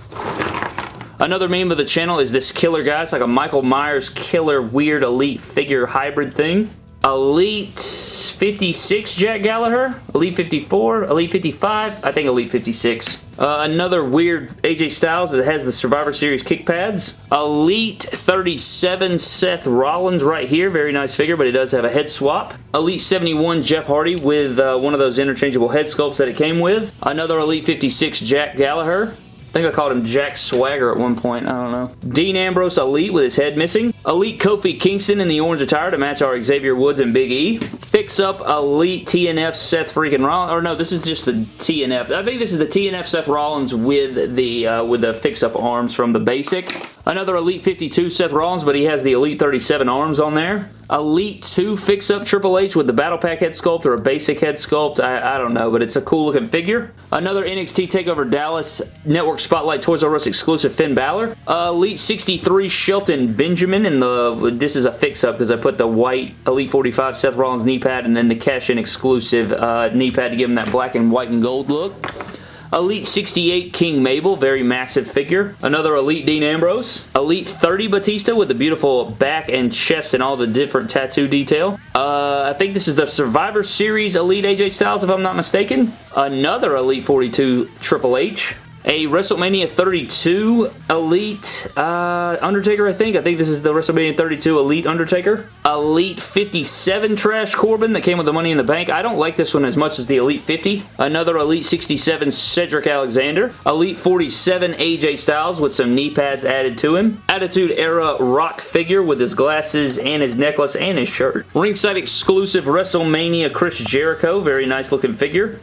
Another meme of the channel is this killer guy. It's like a Michael Myers killer weird elite figure hybrid thing. Elite 56 Jack Gallagher. Elite 54. Elite 55. I think Elite 56. Uh, another weird AJ Styles that has the Survivor Series kick pads. Elite 37 Seth Rollins right here. Very nice figure, but it does have a head swap. Elite 71 Jeff Hardy with uh, one of those interchangeable head sculpts that it came with. Another Elite 56 Jack Gallagher. I think I called him Jack Swagger at one point. I don't know. Dean Ambrose Elite with his head missing. Elite Kofi Kingston in the orange attire to match our Xavier Woods and Big E. Fix up Elite TNF Seth freaking Rollins. Or no, this is just the TNF. I think this is the TNF Seth Rollins with the uh, with the fix up arms from the basic. Another Elite 52 Seth Rollins, but he has the Elite 37 arms on there. Elite 2 fix-up Triple H with the Battle Pack head sculpt or a basic head sculpt. I, I don't know, but it's a cool looking figure. Another NXT TakeOver Dallas Network Spotlight Toys R Us exclusive Finn Balor. Uh, Elite 63 Shelton Benjamin in the, this is a fix-up because I put the white Elite 45 Seth Rollins knee pad and then the cash-in exclusive uh, knee pad to give him that black and white and gold look. Elite 68 King Mabel, very massive figure. Another Elite Dean Ambrose. Elite 30 Batista with the beautiful back and chest and all the different tattoo detail. Uh, I think this is the Survivor Series Elite AJ Styles if I'm not mistaken. Another Elite 42 Triple H a WrestleMania 32 Elite uh, Undertaker, I think. I think this is the WrestleMania 32 Elite Undertaker. Elite 57 Trash Corbin that came with the Money in the Bank. I don't like this one as much as the Elite 50. Another Elite 67 Cedric Alexander. Elite 47 AJ Styles with some knee pads added to him. Attitude Era Rock figure with his glasses and his necklace and his shirt. Ringside exclusive WrestleMania Chris Jericho. Very nice looking figure.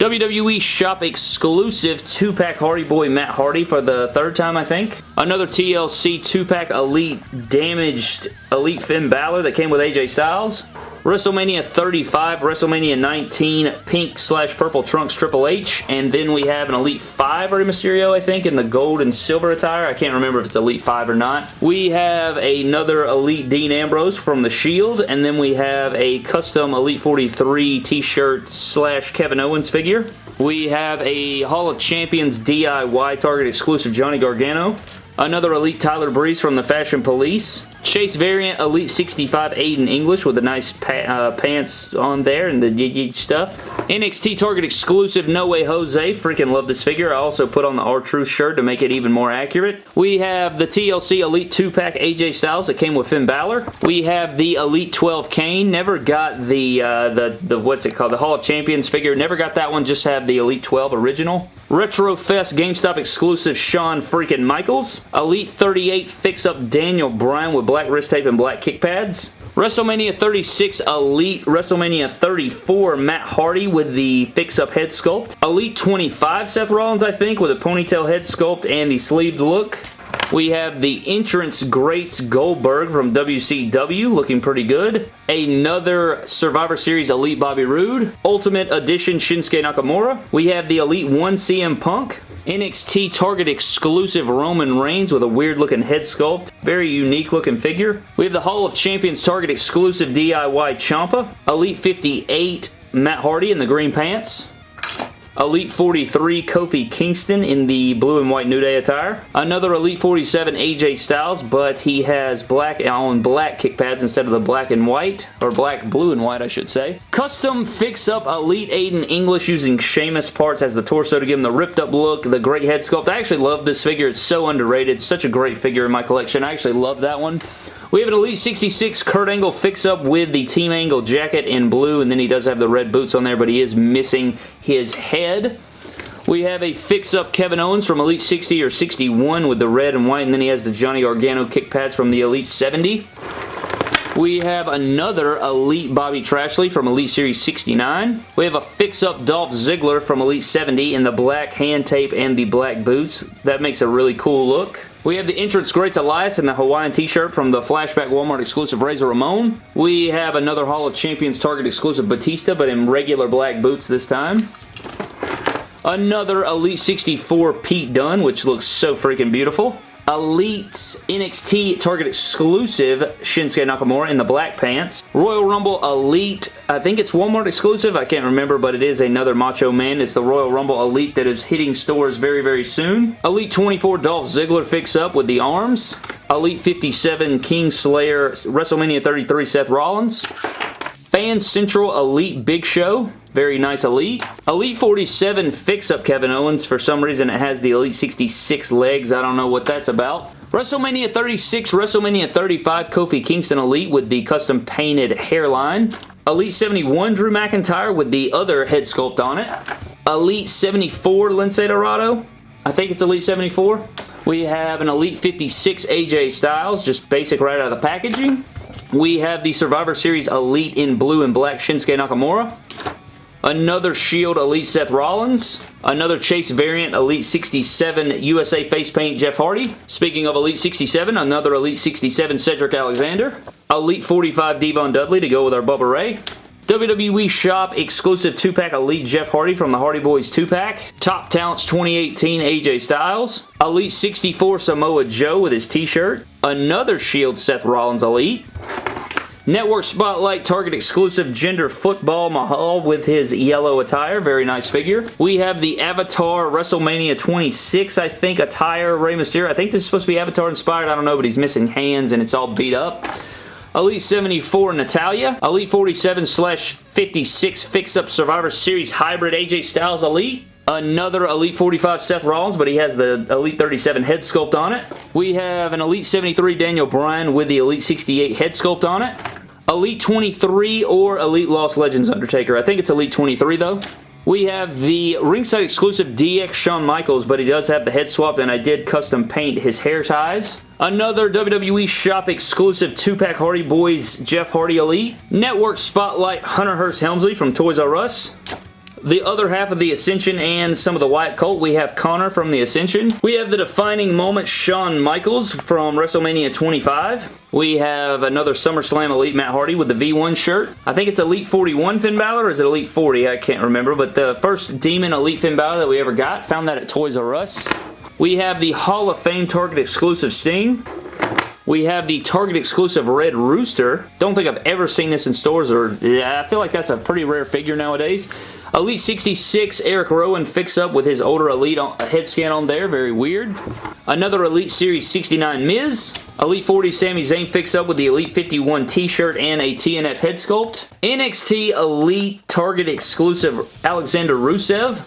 WWE Shop exclusive 2-pack Hardy Boy Matt Hardy for the third time, I think. Another TLC 2-pack Elite Damaged Elite Finn Balor that came with AJ Styles. WrestleMania 35, WrestleMania 19, pink slash purple trunks Triple H, and then we have an Elite 5 Rey Mysterio, I think, in the gold and silver attire. I can't remember if it's Elite 5 or not. We have another Elite Dean Ambrose from The Shield, and then we have a custom Elite 43 t-shirt slash Kevin Owens figure. We have a Hall of Champions DIY Target exclusive Johnny Gargano. Another Elite Tyler Breeze from the Fashion Police. Chase variant Elite 65 Aiden English with the nice pa uh, pants on there and the stuff. NXT Target exclusive No Way Jose. Freaking love this figure. I also put on the R-Truth shirt to make it even more accurate. We have the TLC Elite 2-pack AJ Styles that came with Finn Balor. We have the Elite 12 Kane. Never got the, uh, the, the, what's it called? The Hall of Champions figure. Never got that one. Just have the Elite 12 original. Retro Fest GameStop exclusive Shawn freaking Michaels. Elite 38 fix-up Daniel Bryan with black wrist tape and black kick pads. WrestleMania 36 Elite, WrestleMania 34 Matt Hardy with the fix-up head sculpt. Elite 25 Seth Rollins, I think, with a ponytail head sculpt and the sleeved look. We have the Entrance Greats Goldberg from WCW, looking pretty good. Another Survivor Series Elite Bobby Roode. Ultimate Edition Shinsuke Nakamura. We have the Elite 1 CM Punk. NXT Target exclusive Roman Reigns with a weird looking head sculpt. Very unique looking figure. We have the Hall of Champions Target exclusive DIY Ciampa. Elite 58 Matt Hardy in the green pants. Elite 43 Kofi Kingston in the blue and white New Day attire. Another Elite 47 AJ Styles, but he has black on black kick pads instead of the black and white, or black, blue and white, I should say. Custom fix-up Elite Aiden English using Sheamus parts as the torso to give him the ripped up look, the great head sculpt. I actually love this figure. It's so underrated. Such a great figure in my collection. I actually love that one. We have an Elite 66 Kurt Angle fix-up with the Team Angle jacket in blue, and then he does have the red boots on there, but he is missing his head. We have a fix-up Kevin Owens from Elite 60 or 61 with the red and white, and then he has the Johnny Gargano kick pads from the Elite 70. We have another Elite Bobby Trashley from Elite Series 69. We have a fix-up Dolph Ziggler from Elite 70 in the black hand tape and the black boots. That makes a really cool look. We have the entrance Greats Elias in the Hawaiian t-shirt from the Flashback Walmart exclusive Razor Ramon. We have another Hall of Champions Target exclusive Batista, but in regular black boots this time. Another Elite 64 Pete Dunne, which looks so freaking beautiful. Elite NXT Target exclusive Shinsuke Nakamura in the black pants. Royal Rumble Elite, I think it's Walmart exclusive, I can't remember, but it is another Macho Man. It's the Royal Rumble Elite that is hitting stores very, very soon. Elite 24 Dolph Ziggler fix-up with the arms. Elite 57 King Slayer WrestleMania 33 Seth Rollins. Fan Central Elite Big Show. Very nice Elite. Elite 47 fix-up Kevin Owens. For some reason, it has the Elite 66 legs. I don't know what that's about. WrestleMania 36, WrestleMania 35 Kofi Kingston Elite with the custom painted hairline. Elite 71 Drew McIntyre with the other head sculpt on it. Elite 74 Lince Dorado. I think it's Elite 74. We have an Elite 56 AJ Styles, just basic right out of the packaging. We have the Survivor Series Elite in blue and black Shinsuke Nakamura. Another Shield Elite Seth Rollins. Another Chase variant Elite 67 USA face paint Jeff Hardy. Speaking of Elite 67, another Elite 67 Cedric Alexander. Elite 45 Devon Dudley to go with our Bubba Ray. WWE Shop exclusive 2-pack Elite Jeff Hardy from the Hardy Boys 2-pack. Top Talents 2018 AJ Styles. Elite 64 Samoa Joe with his t-shirt. Another Shield Seth Rollins Elite. Network Spotlight Target exclusive Jinder Football Mahal with his yellow attire. Very nice figure. We have the Avatar WrestleMania 26, I think, attire Rey Mysterio. I think this is supposed to be Avatar inspired. I don't know, but he's missing hands and it's all beat up. Elite 74 Natalya, Elite 47 slash 56 Fix-Up Survivor Series Hybrid AJ Styles Elite. Another Elite 45 Seth Rollins, but he has the Elite 37 head sculpt on it. We have an Elite 73 Daniel Bryan with the Elite 68 head sculpt on it. Elite 23 or Elite Lost Legends Undertaker. I think it's Elite 23 though. We have the ringside exclusive DX Shawn Michaels, but he does have the head swap, and I did custom paint his hair ties. Another WWE Shop exclusive 2-pack Hardy Boys Jeff Hardy Elite. Network Spotlight Hunter Hearst Helmsley from Toys R Us. The other half of the Ascension and some of the Wyatt Colt, we have Konnor from the Ascension. We have the defining moment Shawn Michaels from WrestleMania 25. We have another SummerSlam Elite Matt Hardy with the V1 shirt. I think it's Elite 41 Finn Balor or is it Elite 40? I can't remember, but the first Demon Elite Finn Balor that we ever got. Found that at Toys R Us. We have the Hall of Fame Target exclusive Sting. We have the Target exclusive Red Rooster. Don't think I've ever seen this in stores or I feel like that's a pretty rare figure nowadays. Elite 66 Eric Rowan fix-up with his older Elite head scan on there. Very weird. Another Elite Series 69 Miz. Elite 40 Sami Zayn fix-up with the Elite 51 t-shirt and a TNF head sculpt. NXT Elite Target exclusive Alexander Rusev.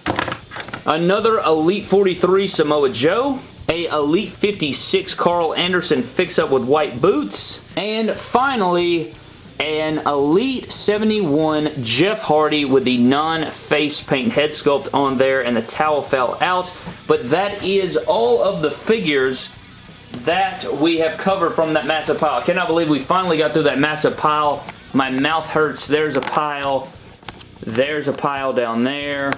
Another Elite 43 Samoa Joe a Elite 56 Karl Anderson fix-up with white boots, and finally, an Elite 71 Jeff Hardy with the non-face paint head sculpt on there and the towel fell out. But that is all of the figures that we have covered from that massive pile. I cannot believe we finally got through that massive pile. My mouth hurts. There's a pile. There's a pile down there.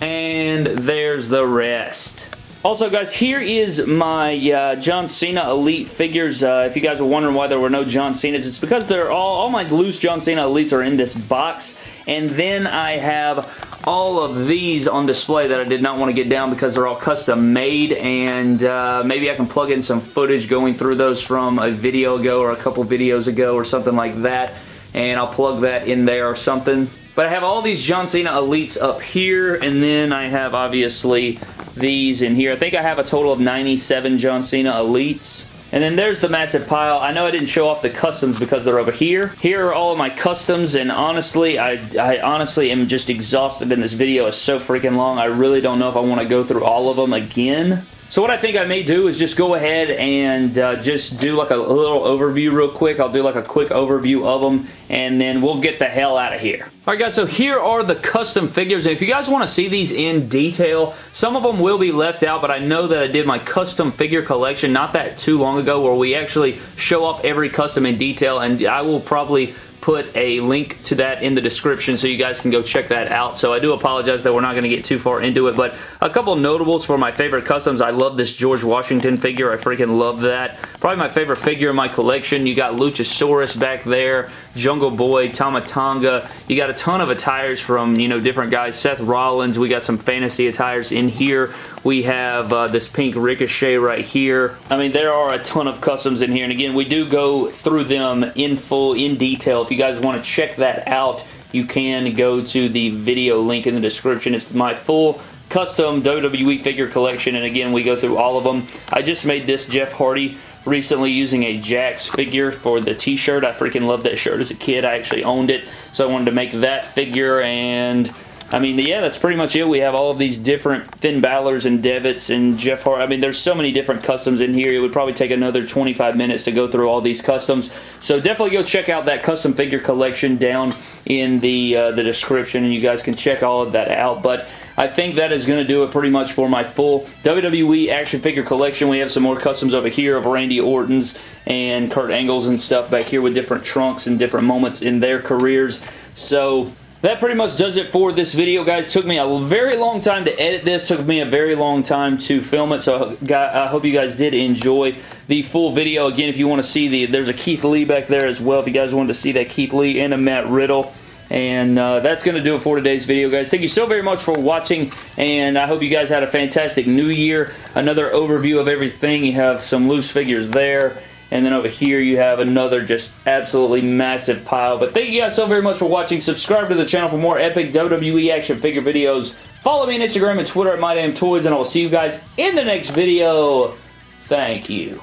And there's the rest. Also, guys, here is my uh, John Cena Elite figures. Uh, if you guys are wondering why there were no John Cenas, it's because they're all, all my loose John Cena Elites are in this box. And then I have all of these on display that I did not want to get down because they're all custom made and uh, maybe I can plug in some footage going through those from a video ago or a couple videos ago or something like that and I'll plug that in there or something But I have all these John Cena Elites up here, and then I have, obviously, these in here. I think I have a total of 97 John Cena Elites. And then there's the massive pile. I know I didn't show off the customs because they're over here. Here are all of my customs, and honestly, I, I honestly am just exhausted in this video. It's so freaking long. I really don't know if I want to go through all of them again. So what I think I may do is just go ahead and uh, just do like a, little overview real quick. I'll do like a quick overview of them and then we'll get the hell out of here. Alright guys, so here are the custom figures. And if you guys want to see these in detail, some of them will be left out, but I know that I did my custom figure collection not that too long ago where we actually show off every custom in detail and I will probably put a link to that in the description so you guys can go check that out. So I do apologize that we're not going to get too far into it, but a couple notables for my favorite customs. I love this George Washington figure. I freaking love that. Probably my favorite figure in my collection. You got Luchasaurus back there, Jungle Boy, Tama Tonga. You got a ton of attires from, you know, different guys. Seth Rollins. We got some fantasy attires in here. We have uh, this pink Ricochet right here. I mean, there are a ton of customs in here. And again, we do go through them in full, in detail. If you guys want to check that out, you can go to the video link in the description. It's my full custom WWE figure collection. And again, we go through all of them. I just made this Jeff Hardy recently using a Jakks figure for the t-shirt. I freaking loved that shirt as a kid. I actually owned it. So I wanted to make that figure and I mean, yeah, that's pretty much it. We have all of these different Finn Balor's and Devitt's and Jeff Hart. I mean, there's so many different customs in here. It would probably take another 25 minutes to go through all these customs. So definitely go check out that custom figure collection down in the, uh, the description, and you guys can check all of that out. But I think that is going to do it pretty much for my full WWE action figure collection. We have some more customs over here of Randy Orton's and Kurt Angle's and stuff back here with different trunks and different moments in their careers. So that pretty much does it for this video, guys. Took me a very long time to edit this. Took me a very long time to film it, so I hope you guys did enjoy the full video. Again, if you want to see the, there's a Keith Lee back there as well. If you guys wanted to see that Keith Lee and a Matt Riddle. And uh, that's going to do it for today's video, guys. Thank you so very much for watching, and I hope you guys had a fantastic new year. Another overview of everything. You have some loose figures there and then over here you have another just absolutely massive pile. But thank you guys so very much for watching. Subscribe to the channel for more epic WWE action figure videos. Follow me on Instagram and Twitter at MyDamnToys, and I will see you guys in the next video. Thank you.